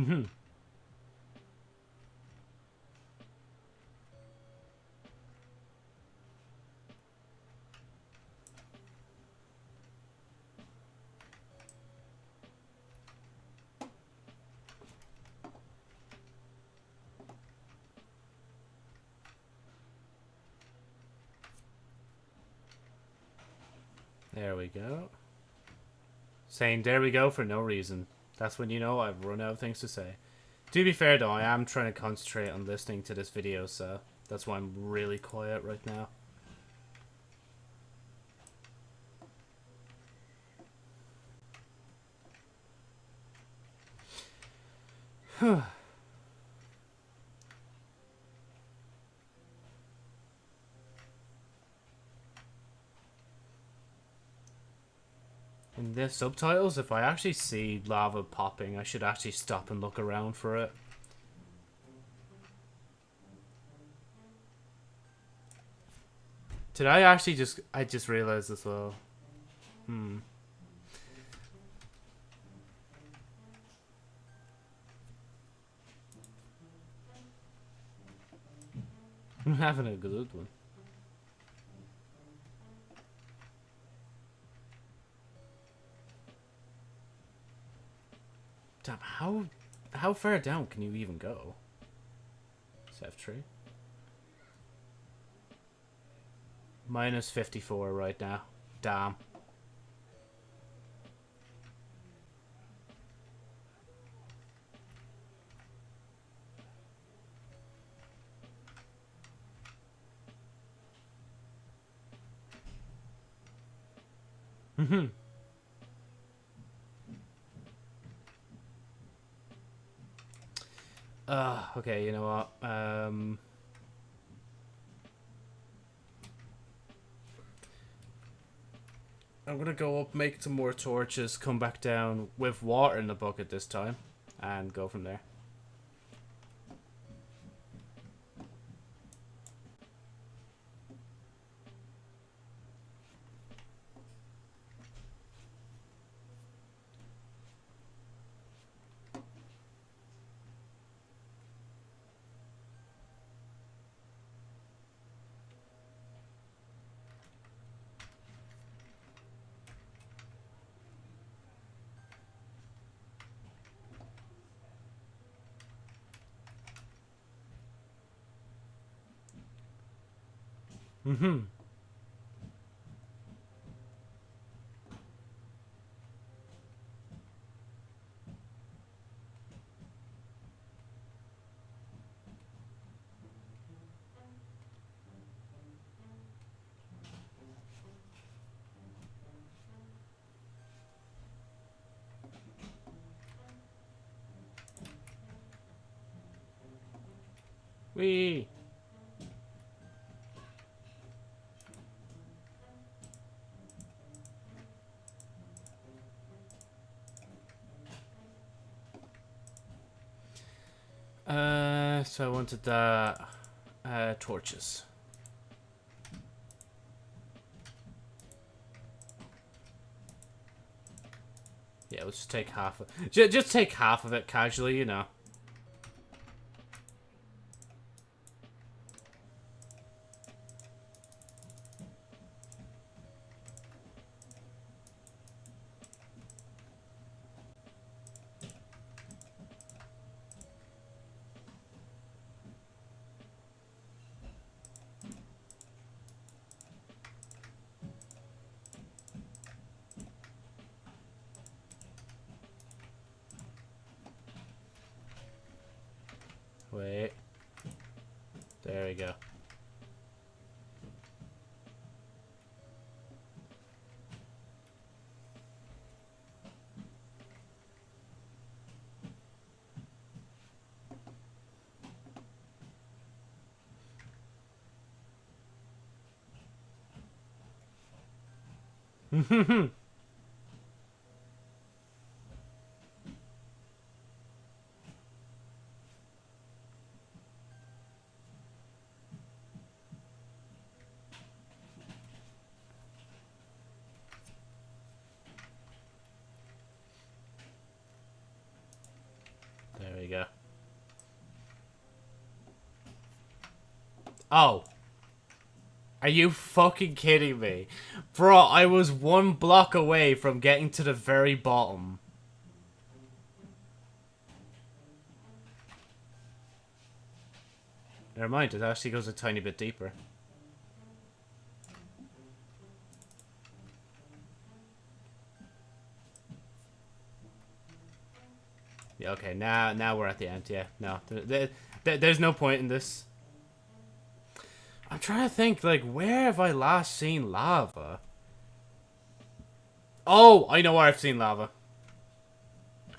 Mm-hmm. There we go. Saying there we go for no reason. That's when you know I've run out of things to say. To be fair though, I am trying to concentrate on listening to this video, so that's why I'm really quiet right now. The subtitles, if I actually see lava popping, I should actually stop and look around for it. Did I actually just... I just realized as well. Hmm. I'm having a good one. Damn, how how far down can you even go? It's F3. Minus 54 right now. Damn. Mm-hmm. Uh, okay, you know what? Um, I'm gonna go up, make some more torches, come back down with water in the bucket this time, and go from there. Mm-hmm. Wee. Uh, so I wanted the uh, torches. Yeah, let's just take half of just, just take half of it casually, you know. Wait. There we go. There we go. Oh. Are you fucking kidding me? Bro, I was one block away from getting to the very bottom. Never mind, it actually goes a tiny bit deeper. Yeah, okay, now now we're at the end, yeah. No, there, there, there's no point in this. I'm trying to think, like, where have I last seen lava? Oh, I know where I've seen lava.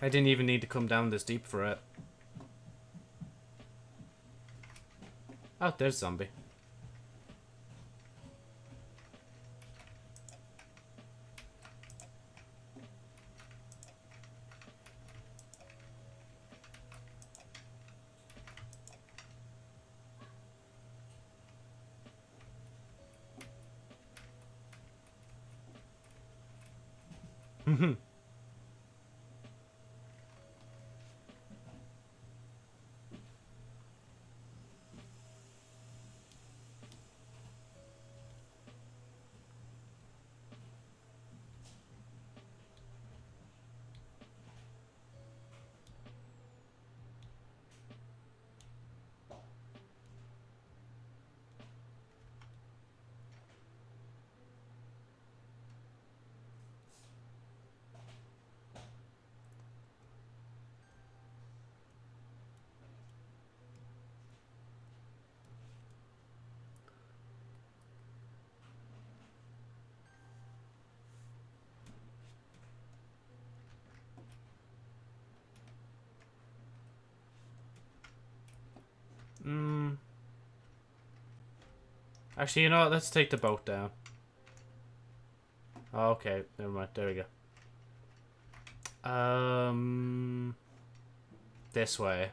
I didn't even need to come down this deep for it. Oh, there's zombie. Mhm. Mm. Actually, you know what? Let's take the boat down. Oh, okay, never mind. There we go. Um, this way.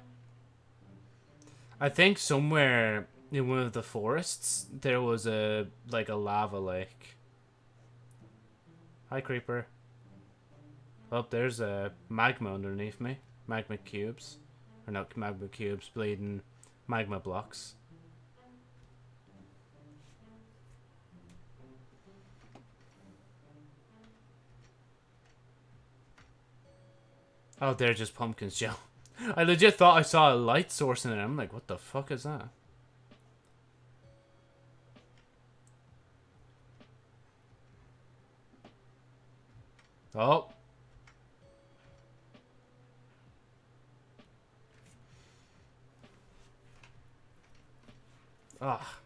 I think somewhere in one of the forests there was a like a lava lake. Hi, creeper. Oh, there's a magma underneath me. Magma cubes, or not magma cubes, bleeding magma blocks. Oh, they're just pumpkins, Joe. I legit thought I saw a light source in it. I'm like, what the fuck is that? Oh. Ah.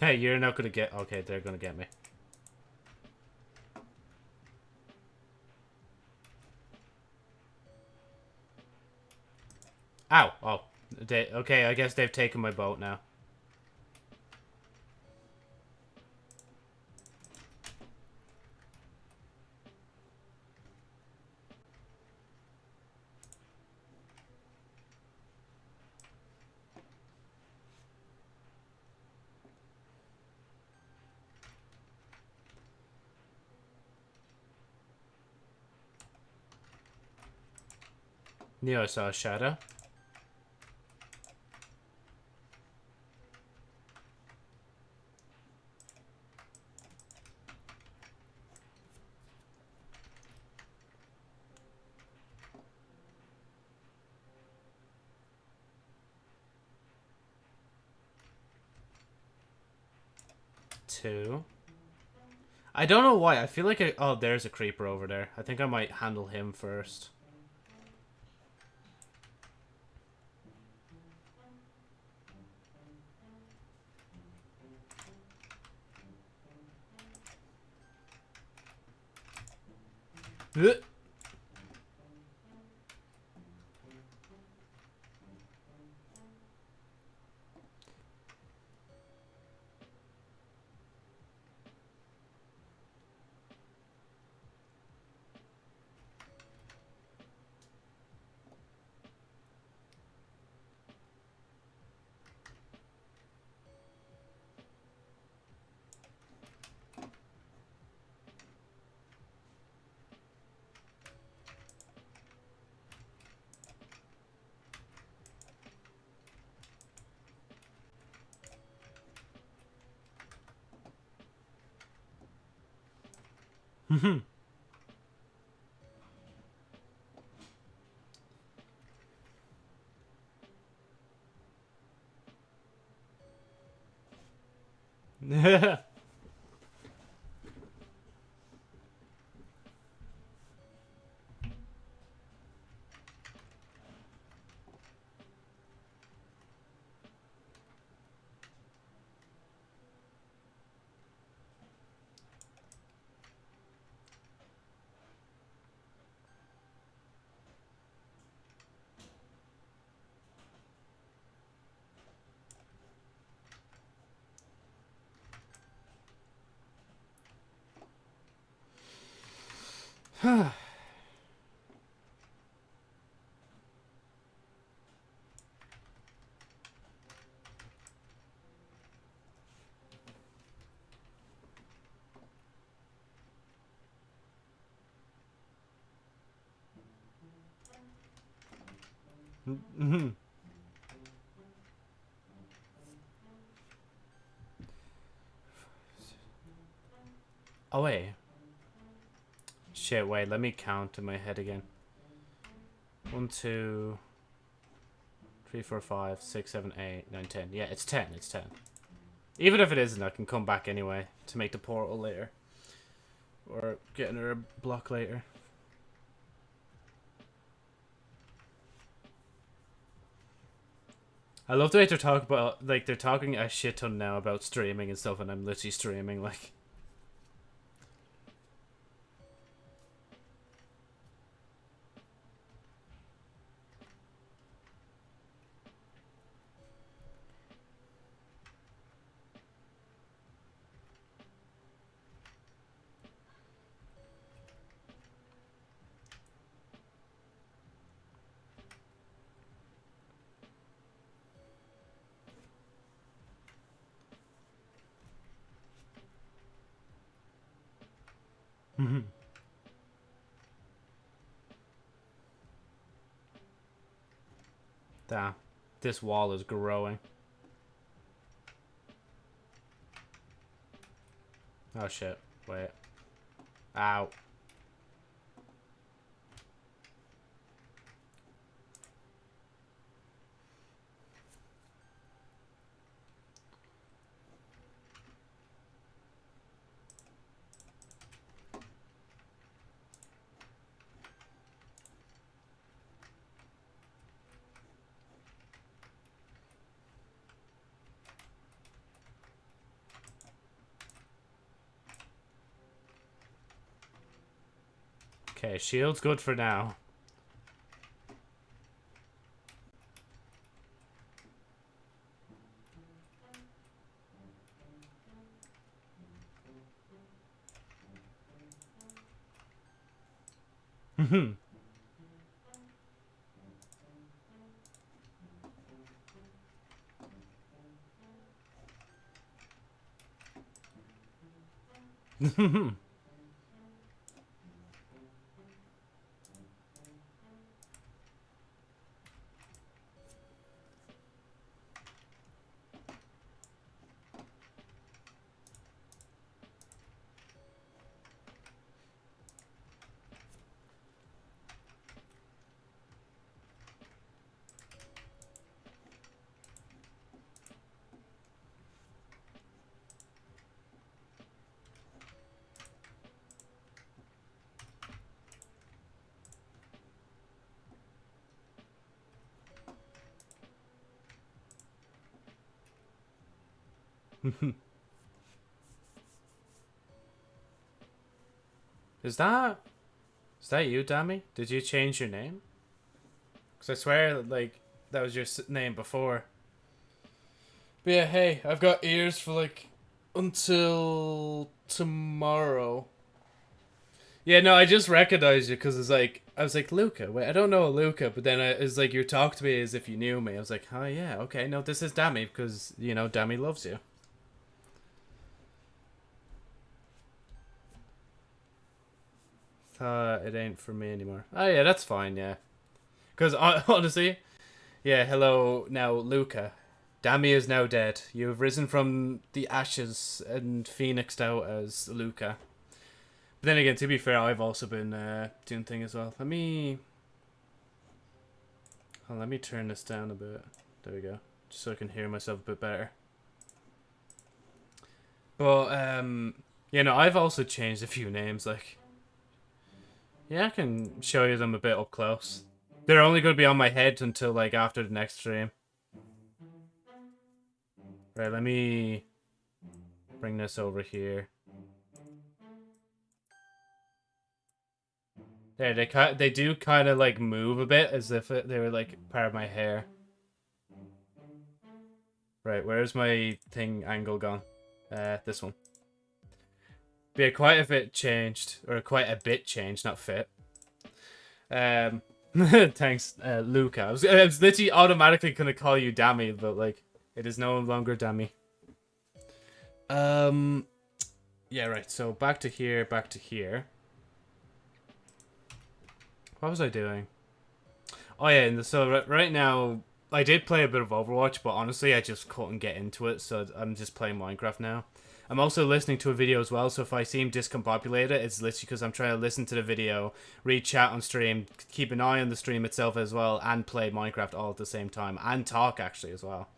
Hey, you're not gonna get. Okay, they're gonna get me. Ow! Oh, they, okay. I guess they've taken my boat now. Neo saw shadow. Two. I don't know why. I feel like I... Oh, there's a creeper over there. I think I might handle him first. Ugh. Mhm. Mhm. Oh wait. Shit, wait, let me count in my head again. One, two, three, four, five, six, seven, eight, nine, ten. Yeah, it's ten, it's ten. Even if it isn't, I can come back anyway to make the portal later. Or get another block later. I love the way they're talking about, like, they're talking a shit ton now about streaming and stuff, and I'm literally streaming, like. Mhm. Damn. This wall is growing. Oh shit. Wait. Ow. Shield's good for now. Is that... Is that you, Dammy? Did you change your name? Because I swear, like, that was your name before. But yeah, hey, I've got ears for, like, until tomorrow. Yeah, no, I just recognized you because it's like, I was like, Luca, wait, I don't know Luca, but then it's like, you talked to me as if you knew me. I was like, oh yeah, okay, no, this is Dammy because, you know, Dammy loves you. Uh, it ain't for me anymore. Oh yeah, that's fine. Yeah, because honestly, yeah. Hello, now Luca. Dami is now dead. You have risen from the ashes and phoenixed out as Luca. But then again, to be fair, I've also been uh, doing thing as well. Let me. Oh, let me turn this down a bit. There we go, just so I can hear myself a bit better. But um, you know, I've also changed a few names, like. Yeah, I can show you them a bit up close. They're only going to be on my head until, like, after the next stream. Right, let me bring this over here. There, they ki they do kind of, like, move a bit as if they were, like, part of my hair. Right, where's my thing angle gone? Uh, this one. Yeah, quite a bit changed, or quite a bit changed, not fit. Um, thanks, uh, Luca. I was, I was literally automatically gonna call you Dammy, but like, it is no longer Dammy. Um, yeah, right. So back to here, back to here. What was I doing? Oh yeah, and so right now I did play a bit of Overwatch, but honestly, I just couldn't get into it, so I'm just playing Minecraft now. I'm also listening to a video as well, so if I seem discombobulated, it's literally because I'm trying to listen to the video, read chat on stream, keep an eye on the stream itself as well, and play Minecraft all at the same time, and talk actually as well.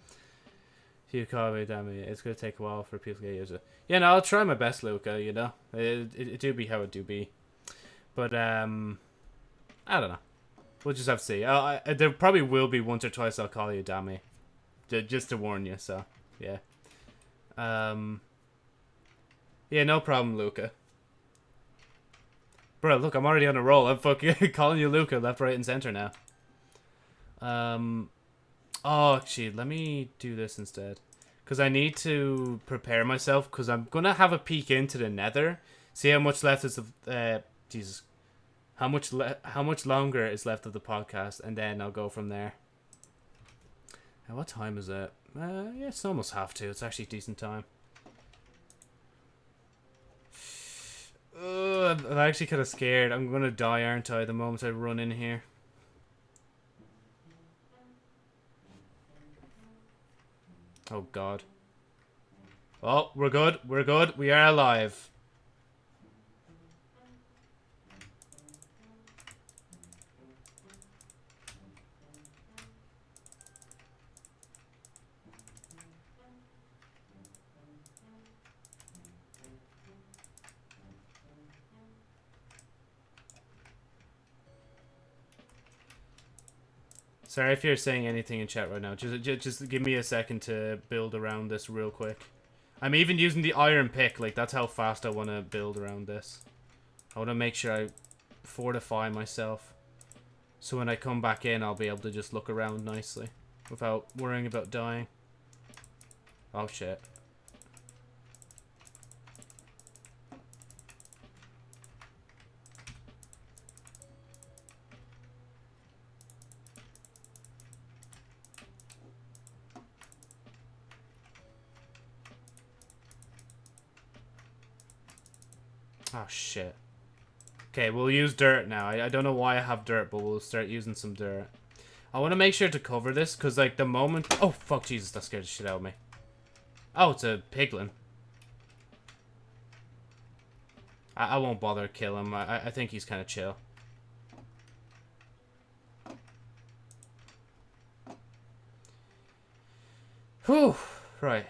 You call me, damn. It's gonna take a while for people to get used to it. Yeah, no, I'll try my best, Luca, you know? It, it, it do be how it do be. But, um, I don't know. We'll just have to see. I, I, there probably will be once or twice I'll call you Dammy. Just to warn you, so, yeah. Um... Yeah, no problem, Luca. Bro, look, I'm already on a roll. I'm fucking calling you Luca left, right, and center now. Um, oh, actually, let me do this instead. Because I need to prepare myself, because I'm going to have a peek into the nether. See how much left is of, uh, Jesus. How much, le how much longer is left of the podcast, and then I'll go from there. Now, what time is it? Uh, yeah, it's almost half two. It's actually decent time. I'm actually kind of scared. I'm gonna die, aren't I, the moment I run in here. Oh, God. Oh, we're good. We're good. We are alive. Sorry if you're saying anything in chat right now. Just, just, just give me a second to build around this real quick. I'm even using the iron pick. Like, that's how fast I want to build around this. I want to make sure I fortify myself. So when I come back in, I'll be able to just look around nicely without worrying about dying. Oh shit. Shit. Okay, we'll use dirt now. I, I don't know why I have dirt, but we'll start using some dirt. I want to make sure to cover this, because, like, the moment... Oh, fuck, Jesus, that scared the shit out of me. Oh, it's a piglin. I, I won't bother kill him. I, I think he's kind of chill. Whew. Right.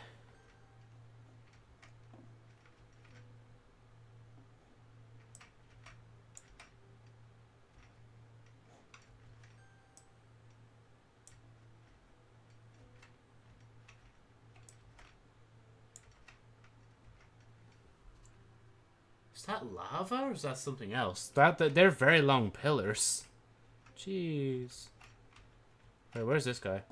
That lava or is that something else? That, that they're very long pillars. Jeez. Wait, where's this guy?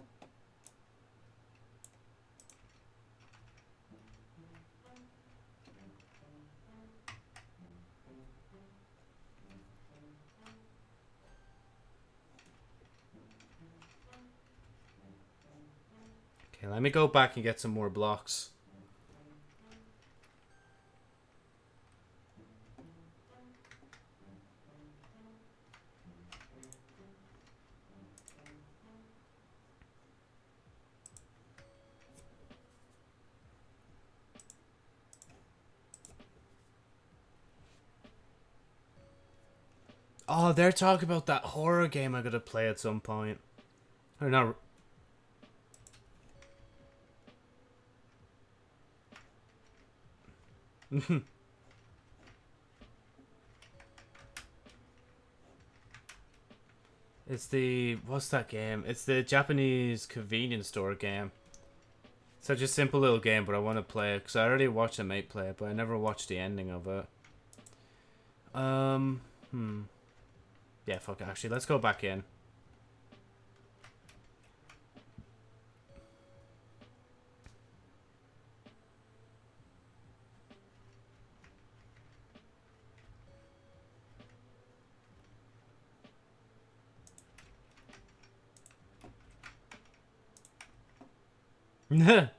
Okay, let me go back and get some more blocks. Oh, they're talking about that horror game I'm gonna play at some point. Or not. it's the what's that game? It's the Japanese convenience store game. Such a simple little game, but I want to play it because I already watched a mate play it, but I never watched the ending of it. Um, hmm. Yeah, fuck it. Actually, let's go back in.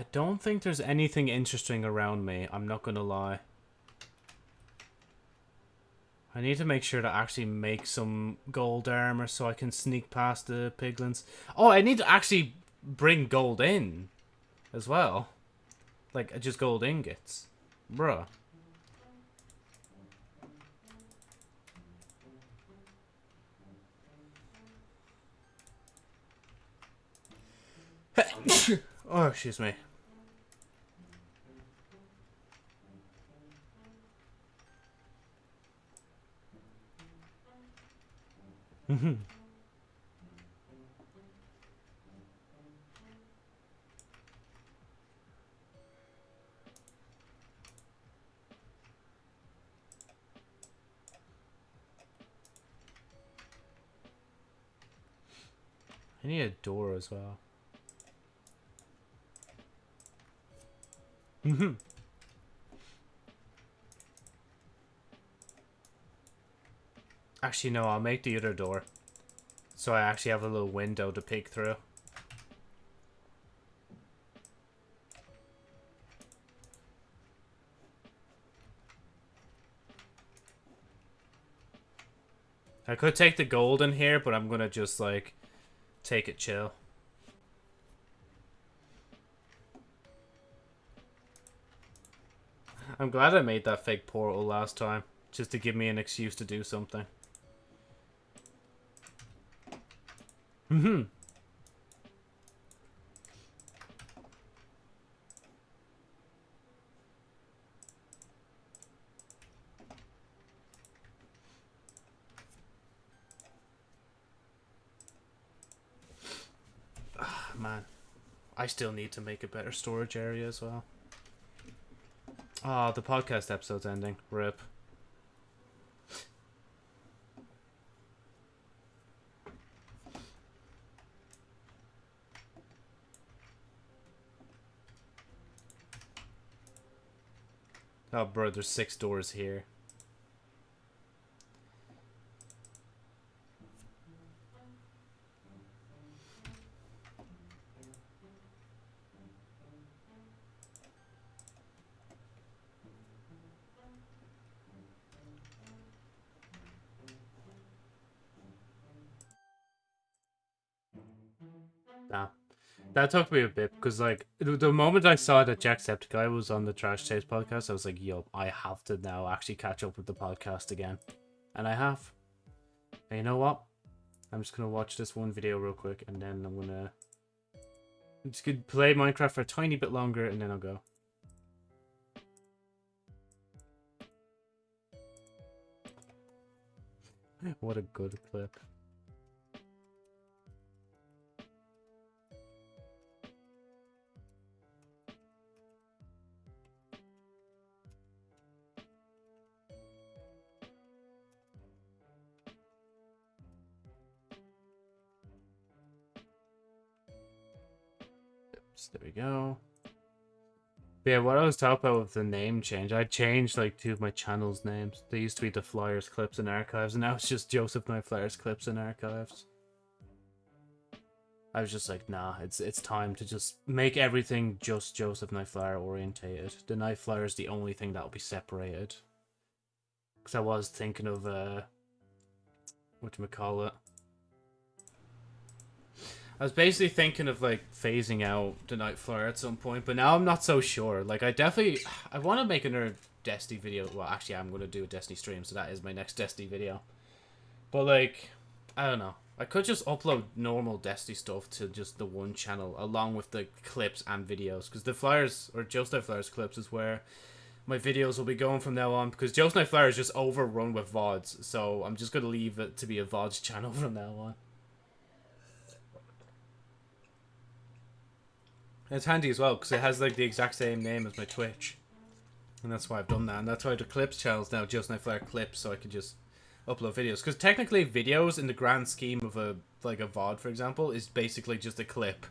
I don't think there's anything interesting around me. I'm not gonna lie. I need to make sure to actually make some gold armor so I can sneak past the piglins. Oh, I need to actually bring gold in as well. Like, just gold ingots. Bruh. oh, excuse me. I need a door as well. Actually, no, I'll make the other door. So I actually have a little window to peek through. I could take the gold in here, but I'm gonna just, like, take it chill. I'm glad I made that fake portal last time, just to give me an excuse to do something. Mm-hmm. Ah, man, I still need to make a better storage area as well. Ah, oh, the podcast episode's ending. Rip. Oh, bro, there's six doors here. That took me a bit because, like, the, moment I saw that Jacksepticeye was on the Trash Taste podcast, I was like, yo, I have to now actually catch up with the podcast again. And I have. And you know what? I'm just to watch this one video real quick and then I'm. I'm just to play Minecraft for a tiny bit longer and then I'll go. what a good clip. There we go. But yeah, what I was talking about with the name change, I changed like two of my channel's names. They used to be the Flyers Clips and Archives, and now it's just Joseph Knight Flyers Clips and Archives. I was just like, nah, it's it's time to just make everything just Joseph Knight Flyer orientated. The Knight Flyer is the only thing that'll be separated. Because I was thinking of, uh, whatchamacallit. I was basically thinking of like phasing out the Night Flyer at some point, but now I'm not so sure. Like I definitely I want to make another Destiny video. Well, actually, I'm going to do a Destiny stream, so that is my next Destiny video. But like, I don't know. I could just upload normal Destiny stuff to just the one channel, along with the clips and videos, because the Flyers or Joe's Night Flyers clips is where my videos will be going from now on. Because Joe's Night Flyer is just overrun with vods, so I'm just going to leave it to be a vods channel from now on. It's handy as well because it has like the exact same name as my Twitch, and that's why I've done that. And that's why the clips channel's now just Night Flare clips, so I can just upload videos. Because technically, videos in the grand scheme of a like a VOD, for example, is basically just a clip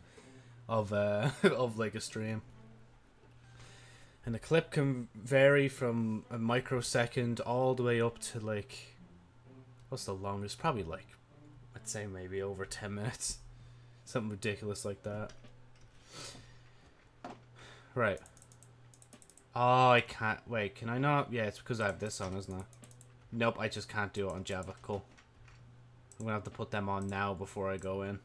of uh of like a stream. And the clip can vary from a microsecond all the way up to like what's the longest? Probably like I'd say maybe over ten minutes. Something ridiculous like that. Right. Oh, I can't. Wait, can I not? Yeah, it's because I have this on, isn't it? Nope, I just can't do it on Java. Cool. I'm going to have to put them on now before I go in.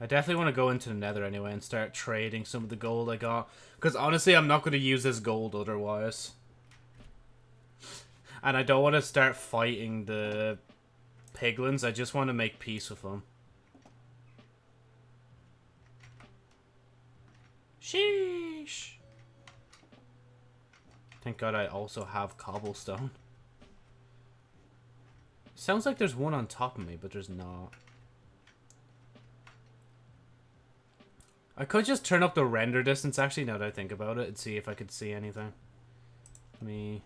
I definitely want to go into the nether anyway and start trading some of the gold I got. Because honestly, I'm not going to use this gold otherwise. And I don't want to start fighting the piglins. I just want to make peace with them. Sheesh. Thank God I also have cobblestone. Sounds like there's one on top of me, but there's not. I could just turn up the render distance actually now that I think about it and see if I could see anything. Let me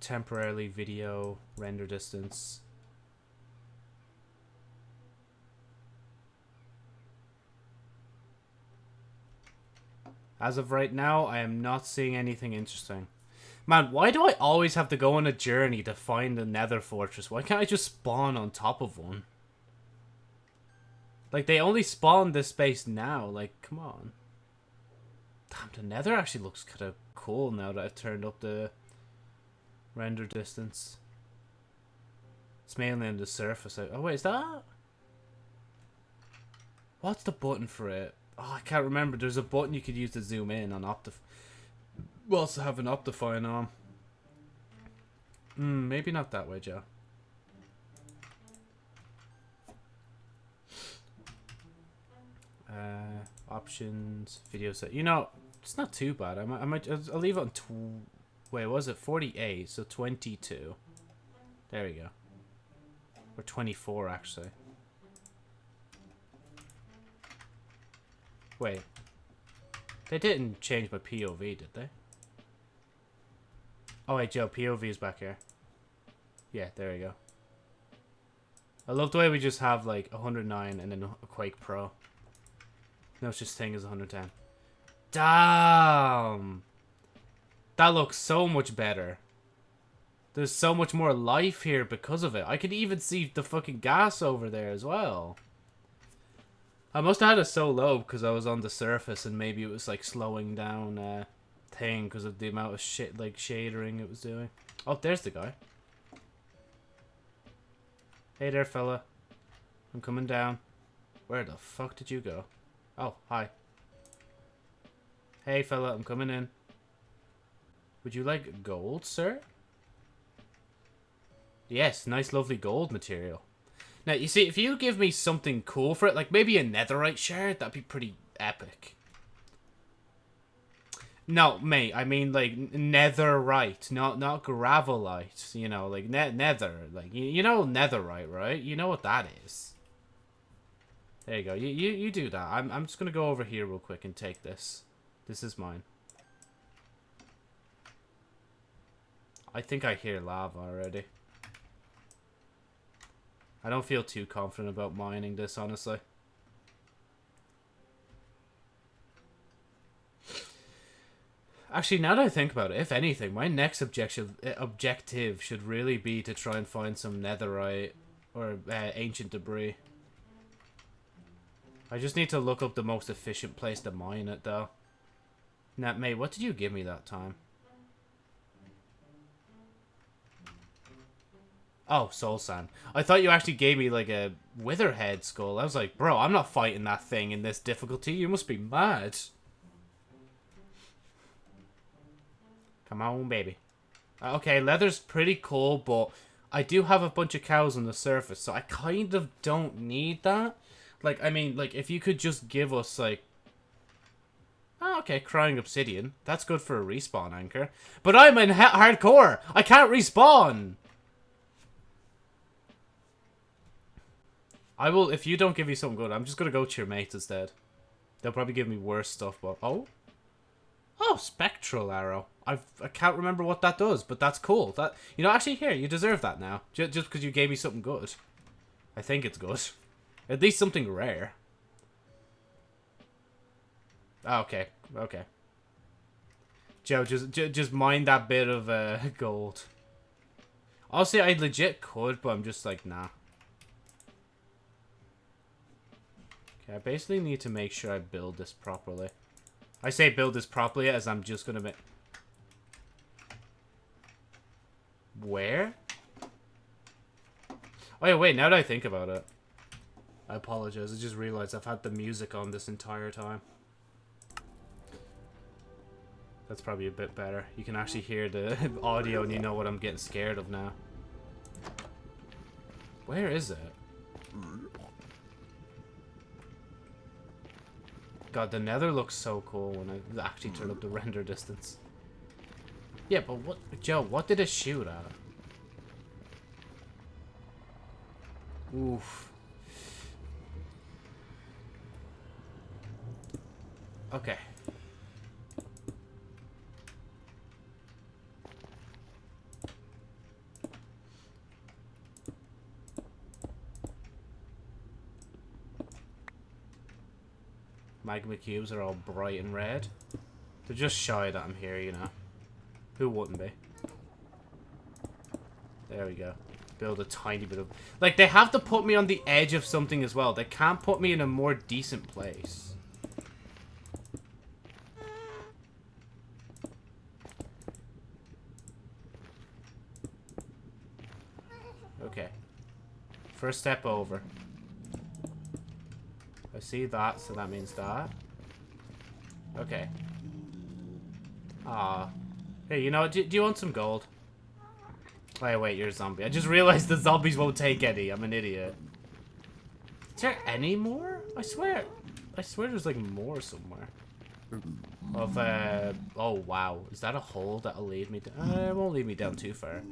temporarily video render distance. As of right now, I am not seeing anything interesting. Man, why do I always have to go on a journey to find a nether fortress? Why can't I just spawn on top of one? Like, they only spawn this space now. Like, come on. Damn, the nether actually looks kind of cool now that I've turned up the render distance. It's mainly on the surface. Oh, wait, is that... What's the button for it? Oh, I can't remember. There's a button you could use to zoom in on Optif. We also have an Optifine on. Hmm, maybe not that way, Joe. Uh, options, video set. You know, it's not too bad. I might, I might, I'll leave it on. Tw Wait, was it 48? So 22. There we go. Or 24, actually. Wait. They didn't change my POV, did they? Oh wait, Joe, POV is back here. Yeah, there we go. I love the way we just have like 109 and then a Quake Pro. No such thing as 110. Damn! That looks so much better. There's so much more life here because of it. I could even see the fucking gas over there as well. I must have had it so low because I was on the surface and maybe it was like slowing down uh, thing because of the amount of shit like shadering it was doing. Oh, there's the guy. Hey there, fella. I'm coming down. Where the fuck did you go? Oh, hi. Hey, fella, I'm coming in. Would you like gold, sir? Yes, nice lovely gold material. Now, you see, if you give me something cool for it, like maybe a netherite shard, that'd be pretty epic. No, mate, I mean like netherite, not not gravelite. You know, like net nether, like you, you know netherite, right? You know what that is. There you go. You you you do that. I'm I'm just gonna go over here real quick and take this. This is mine. I think I hear lava already. I don't feel too confident about mining this, honestly. Actually, now that I think about it, if anything, my next objective objective should really be to try and find some netherite or uh, ancient debris. I just need to look up the most efficient place to mine it, though. Now, mate, what did you give me that time? Oh, soul sand. I thought you actually gave me like a witherhead skull. I was like, bro, I'm not fighting that thing in this difficulty. You must be mad. Come on, baby. Uh, okay, leather's pretty cool, but I do have a bunch of cows on the surface, so I kind of don't need that. Like, I mean, like, if you could just give us, like... Oh, okay, crying obsidian. That's good for a respawn anchor. But I'm in hardcore! I can't respawn! I will, if you don't give me something good, I'm just gonna go to your mates instead. They'll probably give me worse stuff, but... Oh? Oh, spectral arrow. I've, I can't remember what that does, but that's cool. That You know, actually, here, you deserve that now. Just, just because you gave me something good. I think it's good. At least something rare. Oh, okay, okay. Joe, just just mind that bit of uh, gold. Honestly, I legit could, but I'm just like, nah. Okay, I basically need to make sure I build this properly. I say build this properly as I'm just gonna make... Where? Oh yeah, wait, now that I think about it. I apologize, I just realized I've had the music on this entire time. That's probably a bit better. You can actually hear the audio and you know what I'm getting scared of now. Where is it? God, the nether looks so cool when I actually turn up the render distance. Yeah, but what, Joe, what did it shoot at? Oof. Okay. Magma cubes are all bright and red. They're just shy that I'm here, you know. Who wouldn't be? There we go. Build a tiny bit of... Like, they have to put me on the edge of something as well. They can't put me in a more decent place. Okay. First step over. See that, so that means that. Okay. Ah. Hey, you know, do, do you want some gold? Wait, wait, you're a zombie. I just realized the zombies won't take any. I'm an idiot. Is there any more? I swear. I swear there's like more somewhere. Of, uh... Oh, wow. Is that a hole that'll lead me down? Uh, it won't lead me down too far.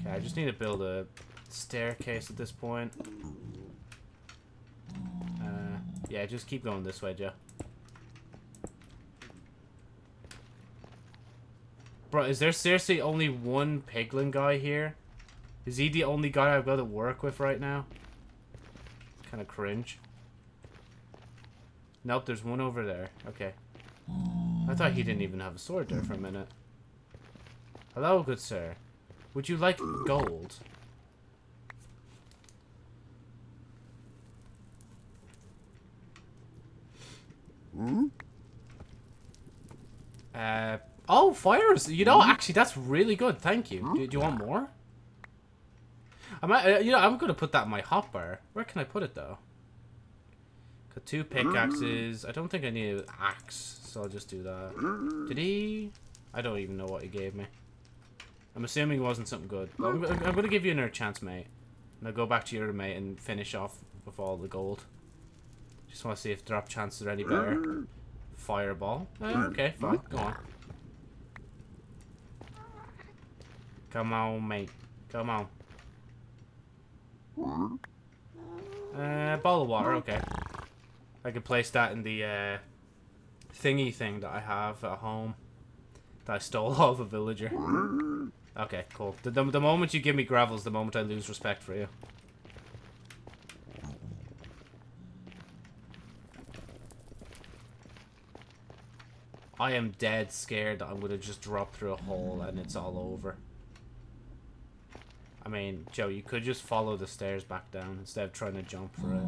Okay, I just need to build a staircase at this point. Yeah, just keep going this way, Joe. Bro, is there seriously only one piglin guy here? Is he the only guy I've got to work with right now? Kind of cringe. Nope, there's one over there. Okay. I thought he didn't even have a sword there for a minute. Hello, good sir. Would you like gold? Uh, oh, fires! You know, actually, that's really good. Thank you. Do, do you want more? I might, uh, you know, I'm gonna put that in my hopper. Where can I put it though? Got two pickaxes. I don't think I need an axe, so I'll just do that. Did he? I don't even know what he gave me. I'm assuming it wasn't something good. But I'm, I'm gonna give you another chance, mate. I'll go back to your mate and finish off with all the gold. Just want to see if drop chances are any better. Fireball. Eh, okay, fine. Go on. Come on, mate. Come on. Uh, bottle of water. Okay. I could place that in the uh, thingy thing that I have at home that I stole off a villager. Okay, cool. The, the, the moment you give me gravels, the moment I lose respect for you. I am dead scared that I'm going to just drop through a hole and it's all over. I mean, Joe, you could just follow the stairs back down instead of trying to jump for it.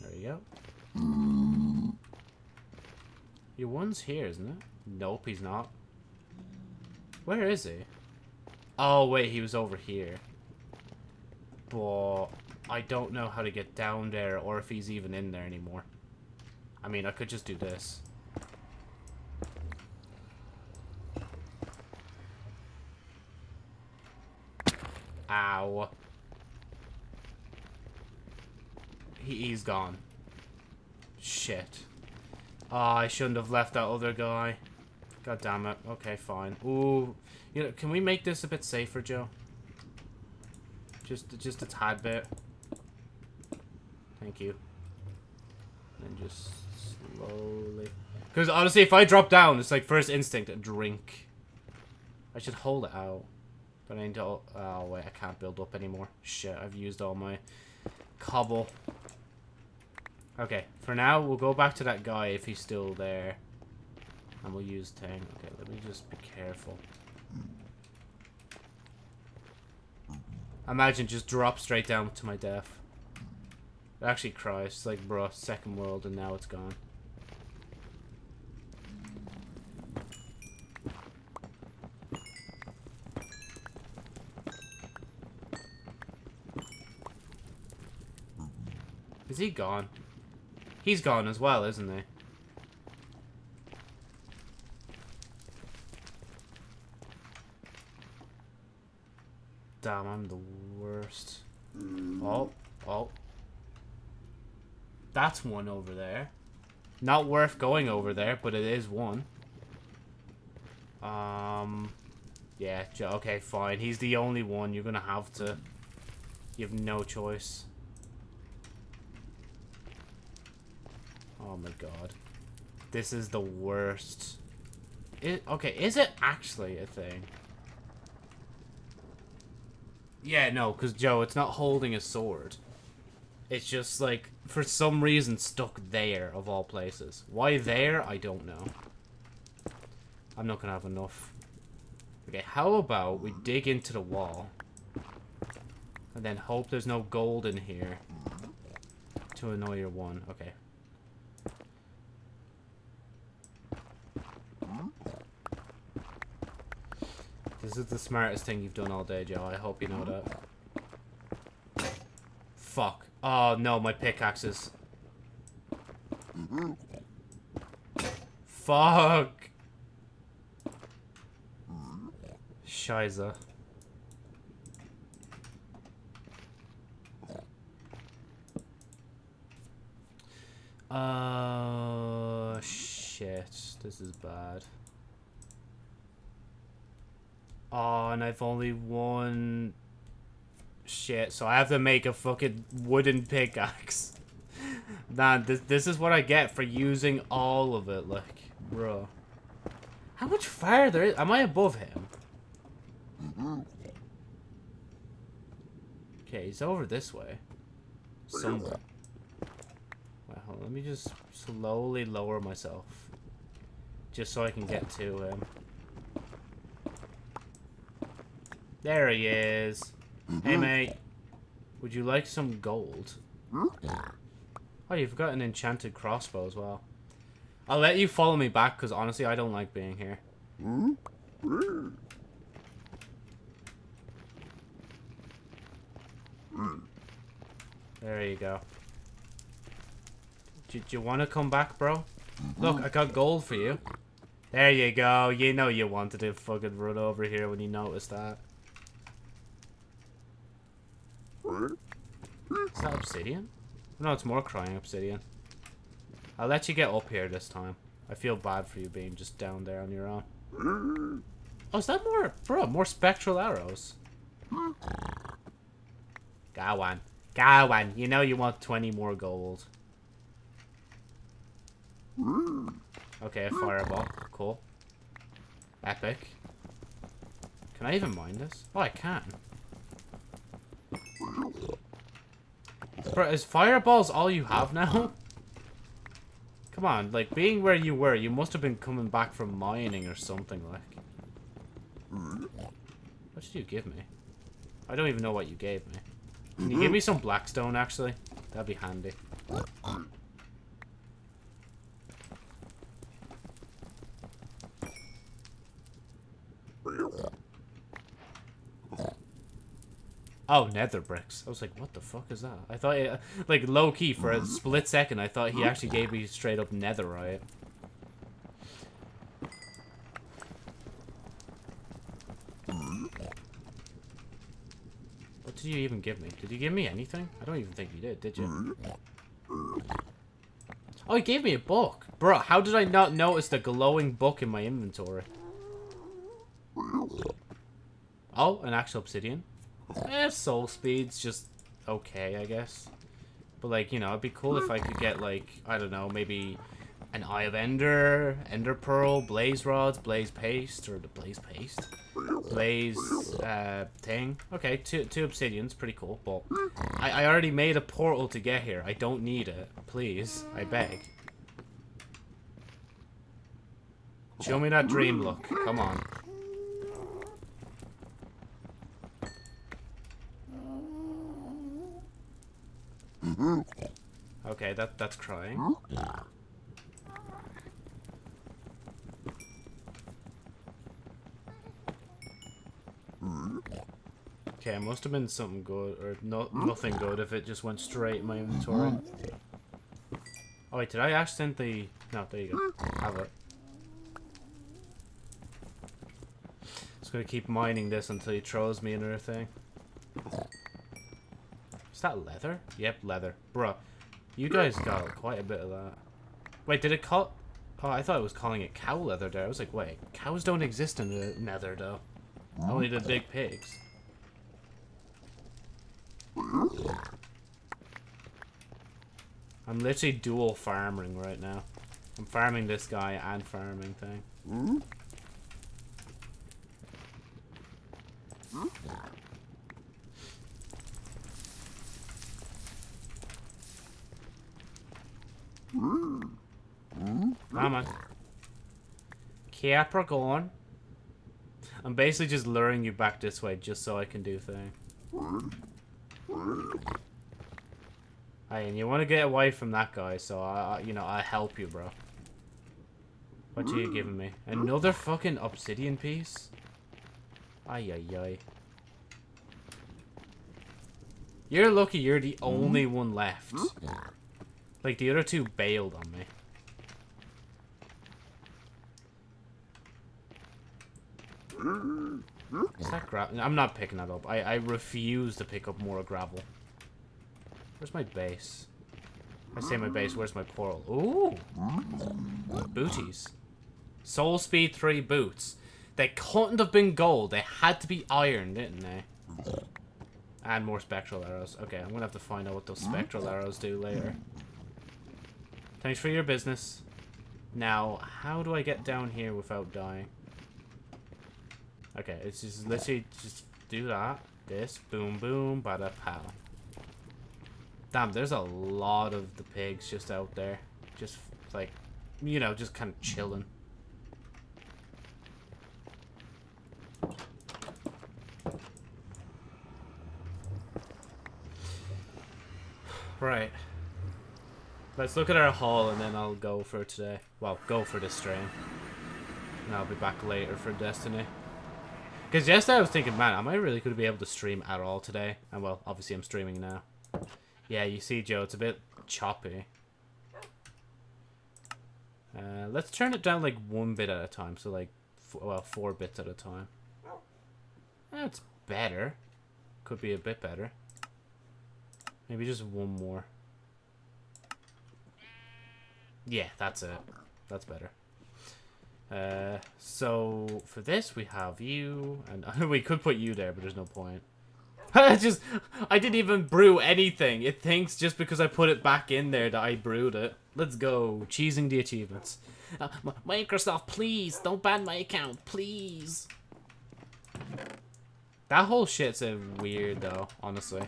There you go. Your one's here, isn't it? Nope, he's not. Where is he? Oh, wait, he was over here. But I don't know how to get down there or if he's even in there anymore. I mean, I could just do this. Ow. He, he's gone. Shit. Oh, I shouldn't have left that other guy. God damn it. Okay, fine. Ooh. You know, can we make this a bit safer, Joe? Just, just a tad bit. Thank you. And just slowly. Because honestly, if I drop down, it's like first instinct, drink. I should hold it out. But I need to... Oh, wait, I can't build up anymore. Shit, I've used all my cobble. Okay, for now, we'll go back to that guy if he's still there. And we'll use Tang. Okay, let me just be careful. Imagine just drop straight down to my death. Actually cries. It's like, bro, second world and now it's gone. Is he gone? He's gone as well, isn't he? Damn, I'm the worst. Oh, oh. That's one over there. Not worth going over there, but it is one. Um, yeah, okay, fine. He's the only one. You're gonna have to. You have no choice. Oh my god. This is the worst. It, okay, is it actually a thing? Yeah, no, because Joe, it's not holding a sword. It's just, like, for some reason stuck there, of all places. Why there, I don't know. I'm not going to have enough. Okay, how about we dig into the wall. And then hope there's no gold in here. To annoy your one. Okay. This is the smartest thing you've done all day, Joe. I hope you know that. Fuck. Oh, no, my pickaxes. Fuck. Scheiße. Uh, shit. This is bad. Oh, and I've only one Shit, so I have to make a fucking wooden pickaxe. Nah, this, this is what I get for using all of it, like, bro. How much farther is... Am I above him? Okay, he's over this way. Somewhere. Let me just slowly lower myself. Just so I can get to him. There he is. Mm-hmm. Hey, mate. Would you like some gold? Mm-hmm. Oh, you've got an enchanted crossbow as well. I'll let you follow me back, because honestly, I don't like being here. Mm-hmm. There you go. Do, do you want to come back, bro? Look, I got gold for you. There you go. You know you wanted to fucking run over here when you noticed that. Is that obsidian? No, it's more crying obsidian. I'll let you get up here this time. I feel bad for you being just down there on your own. Oh, is that more... Bro, more spectral arrows. Go on. You know you want 20 more gold. Okay, a fireball. Cool. Epic. Can I even mine this? Oh, I can. Bro, is fireballs all you have now? Come on, like, being where you were, you must have been coming back from mining or something, like. What did you give me? I don't even know what you gave me. Can you give me some blackstone, actually? That'd be handy. Oh, nether bricks. I was like, what the fuck is that? I thought, it, like, low-key, for a split second, I thought he actually gave me straight-up netherite. What did you even give me? Did you give me anything? I don't even think you did, did you? Oh, he gave me a book. Bro, how did I not notice the glowing book in my inventory? Oh, an actual obsidian. Eh, soul speed's just okay, I guess. But, like, you know, it'd be cool if I could get, like, I don't know, maybe an Eye of Ender, Ender Pearl, Blaze Rods, Blaze Paste, or the Blaze Paste? Blaze, uh, thing. Okay, two, two obsidians, pretty cool, but I, I already made a portal to get here. I don't need it. Please, I beg. Show me that dream look. Come on. Mm-hmm. Okay, that that's crying. Okay, it must have been something good, or no, nothing good if it just went straight in my inventory. Oh wait, did I accidentally... No, there you go. Have it. Just gonna keep mining this until he throws me another thing. That leather? Yep, leather. Bruh, you guys got quite a bit of that. Wait, did it call... Oh, I thought it was calling it cow leather there. I was like, wait, cows don't exist in the nether, though. Only the big pigs. I'm literally dual farming right now. I'm farming this guy and farming thing. Come. Capricorn. I'm basically just luring you back this way just so I can do thing. Hey, and you want to get away from that guy, so I, I you know, I help you, bro. What are you giving me? Another fucking obsidian piece? Ay, ay, ay. You're lucky you're the only one left. Like, the other two bailed on me. Is that gravel? I'm not picking that up. I, I refuse to pick up more gravel. Where's my base? I say my base, where's my portal? Ooh! Booties. Soul Speed 3 boots. They couldn't have been gold. They had to be iron, didn't they? And more spectral arrows. Okay, I'm gonna have to find out what those spectral arrows do later. Thanks for your business. Now, how do I get down here without dying? Okay, it's just literally just do that. This, boom, boom, bada pow. Damn, there's a lot of the pigs just out there. Just, like, you know, just kind of chilling. Right. Let's look at our haul and then I'll go for today. Well, go for this stream. And I'll be back later for Destiny. Because yesterday I was thinking, man, am I really going to be able to stream at all today? And well, obviously I'm streaming now. Yeah, you see, Joe, it's a bit choppy. Uh, let's turn it down like one bit at a time. So like, well, four bits at a time. That's better. Could be a bit better. Maybe just one more. Yeah, that's it. That's better. Uh, so for this we have you, and we could put you there, but there's no point. Just, I didn't even brew anything. It thinks just because I put it back in there that I brewed it. Let's go, cheesing the achievements. Uh, Microsoft, please don't ban my account, please. That whole shit's a weird though, honestly.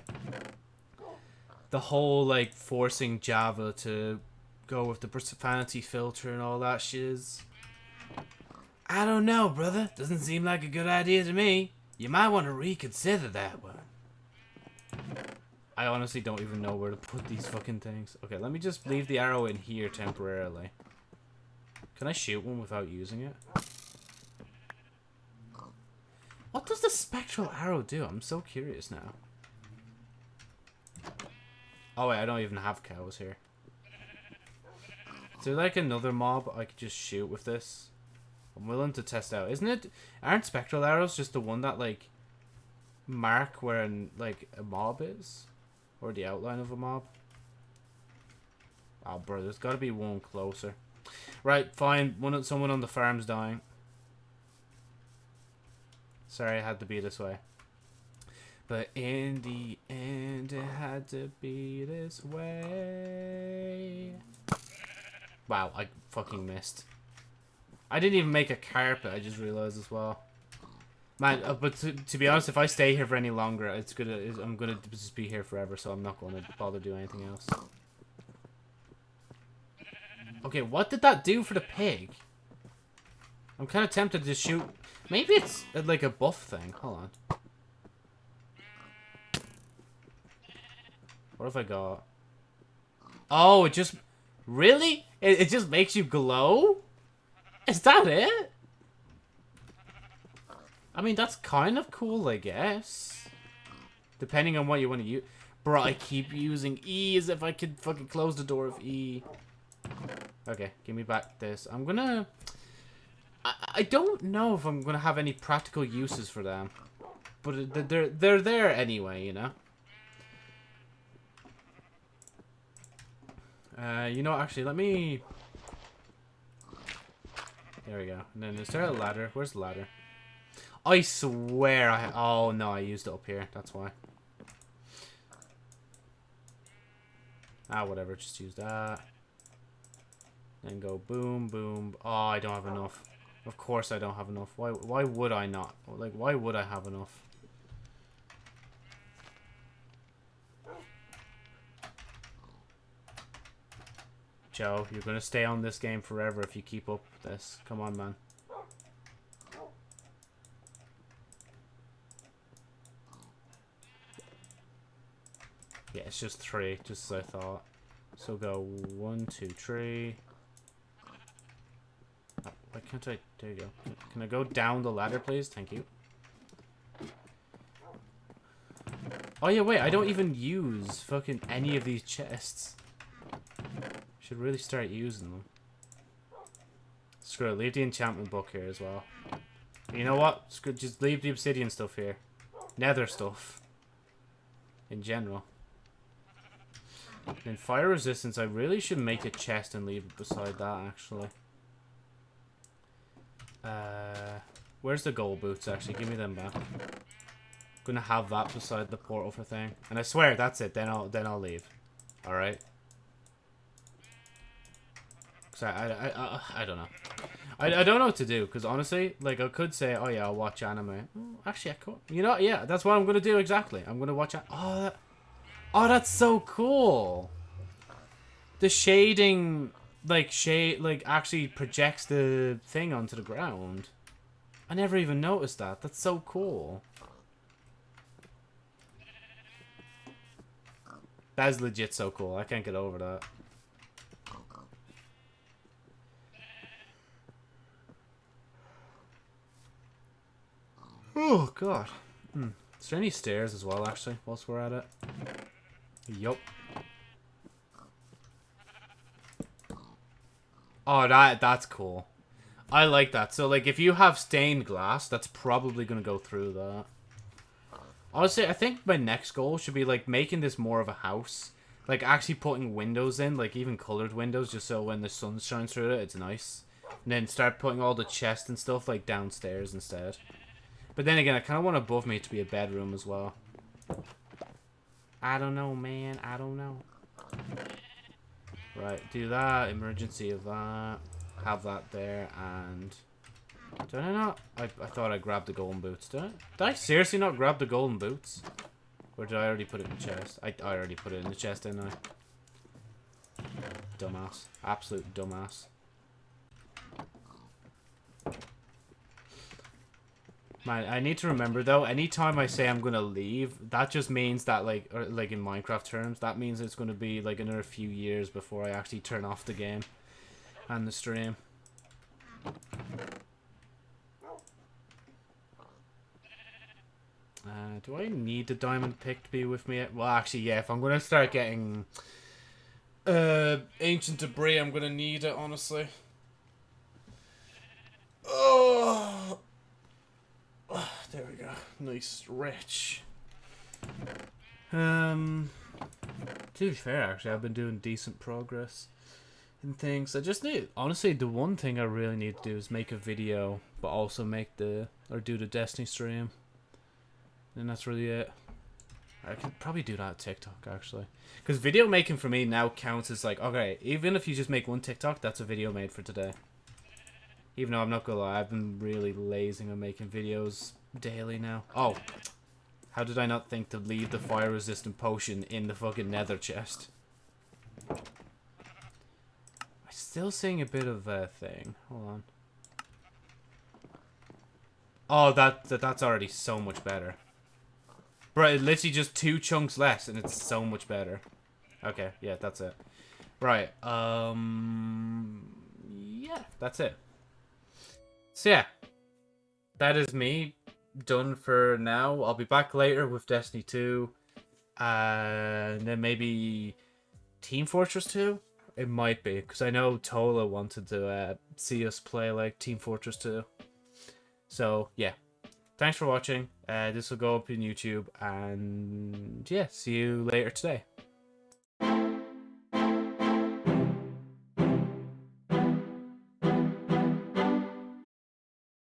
The whole like forcing Java to go with the profanity filter and all that shiz. I don't know, brother. Doesn't seem like a good idea to me. You might want to reconsider that one. I honestly don't even know where to put these fucking things. Okay, let me just leave the arrow in here temporarily. Can I shoot one without using it? What does the spectral arrow do? I'm so curious now. Oh wait, I don't even have cows here. Is there like another mob I could just shoot with this? I'm willing to test out. Isn't it? Aren't spectral arrows just the one that like mark where an, like a mob is, or the outline of a mob? Oh, bro, there's got to be one closer. Right, fine. One, someone on the farm's dying. Sorry, it had to be this way. But in the end, it had to be this way. Wow, I fucking missed. I didn't even make a carpet, I just realized as well. Man, uh, but to, to, be honest, if I stay here for any longer, it's gonna, it's, I'm gonna just be here forever, so I'm not gonna bother doing anything else. Okay, what did that do for the pig? I'm kind of tempted to shoot... Maybe it's uh, like a buff thing. Hold on. What have I got? Oh, it just... Really? It, it just makes you glow? Is that it? I mean, that's kind of cool, I guess. Depending on what you want to use. Bro, I keep using E as if I could fucking close the door of E. Okay, give me back this. I'm gonna... I, I don't know if I'm gonna have any practical uses for them. But uh, they're, they're there anyway, you know? Uh, you know, actually, let me... There we go. And then is there a ladder? Where's the ladder? I swear I... Oh, no, I used it up here. That's why. Ah, whatever. Just use that. Then go boom, boom. Oh, I don't have enough. Of course I don't have enough. Why, why would I not? Like, why would I have enough? Joe, you're going to stay on this game forever if you keep up this. Come on, man. Yeah, it's just three, just as I thought. So go one, two, three. Oh, why can't I? There you go. Can, can I go down the ladder, please? Thank you. Oh yeah, wait, I don't even use fucking any of these chests. Should really start using them. Screw it, leave the enchantment book here as well. You know what? Screw, just leave the obsidian stuff here. Nether stuff. In general. In fire resistance, I really should make a chest and leave it beside that, actually. Uh, where's the gold boots, actually? Give me them back. Gonna have that beside the portal for thing. And I swear that's it. Then I'll then I'll leave. All right. Cause I I I, I, don't know. I, I don't know what to do because honestly, like I could say, oh yeah, I'll watch anime. Oh, actually, I could. You know, yeah, that's what I'm gonna do exactly. I'm gonna watch. Oh, that, oh, that's so cool. The shading, like shade, like actually projects the thing onto the ground. I never even noticed that. That's so cool. That is legit so cool. I can't get over that. Oh god. Hmm. Is there any stairs as well actually, whilst we're at it? Yup. Oh that that's cool. I like that. So like if you have stained glass, that's probably gonna go through that. Honestly, I think my next goal should be like making this more of a house. Like actually putting windows in, like even colored windows, just so when the sun shines through it, it's nice. And then start putting all the chests and stuff like downstairs instead. But then again, I kind of want above me to be a bedroom as well. I don't know, man. I don't know. Right, do that. Emergency of that. Have that there, and... Did I not? I, I thought I grabbed the golden boots. Did I? Did I seriously not grab the golden boots? Or did I already put it in the chest? I, I already put it in the chest, didn't I? Dumbass. Absolute dumbass. Man, I need to remember though, anytime I say I'm gonna leave, that just means that like or like in Minecraft terms, that means it's gonna be like another few years before I actually turn off the game and the stream. Uh, do I need the diamond pick to be with me? Well, actually, yeah. If I'm gonna start getting uh ancient debris, I'm gonna need it. Honestly. Oh. Ah, There we go. Nice stretch. Um, to be fair, actually, I've been doing decent progress in things. I just need, honestly, the one thing I really need to do is make a video, but also make the, or do the Destiny stream. And that's really it. I could probably do that on TikTok, actually. Because video making for me now counts as like, okay, even if you just make one TikTok, that's a video made for today. Even though I'm not gonna lie, I've been really lazing on making videos daily now. Oh, how did I not think to leave the fire resistant potion in the fucking nether chest? I'm still seeing a bit of a thing. Hold on. Oh, that, that that's already so much better. It literally just two chunks less, and it's so much better. Okay, yeah, that's it. Right, um... Yeah, that's it. So yeah, that is me done for now. I'll be back later with Destiny 2, uh, and then maybe Team Fortress 2? It might be, because I know Tola wanted to uh, see us play like Team Fortress 2. So yeah, thanks for watching. Uh, this will go up in YouTube, and yeah, see you later today.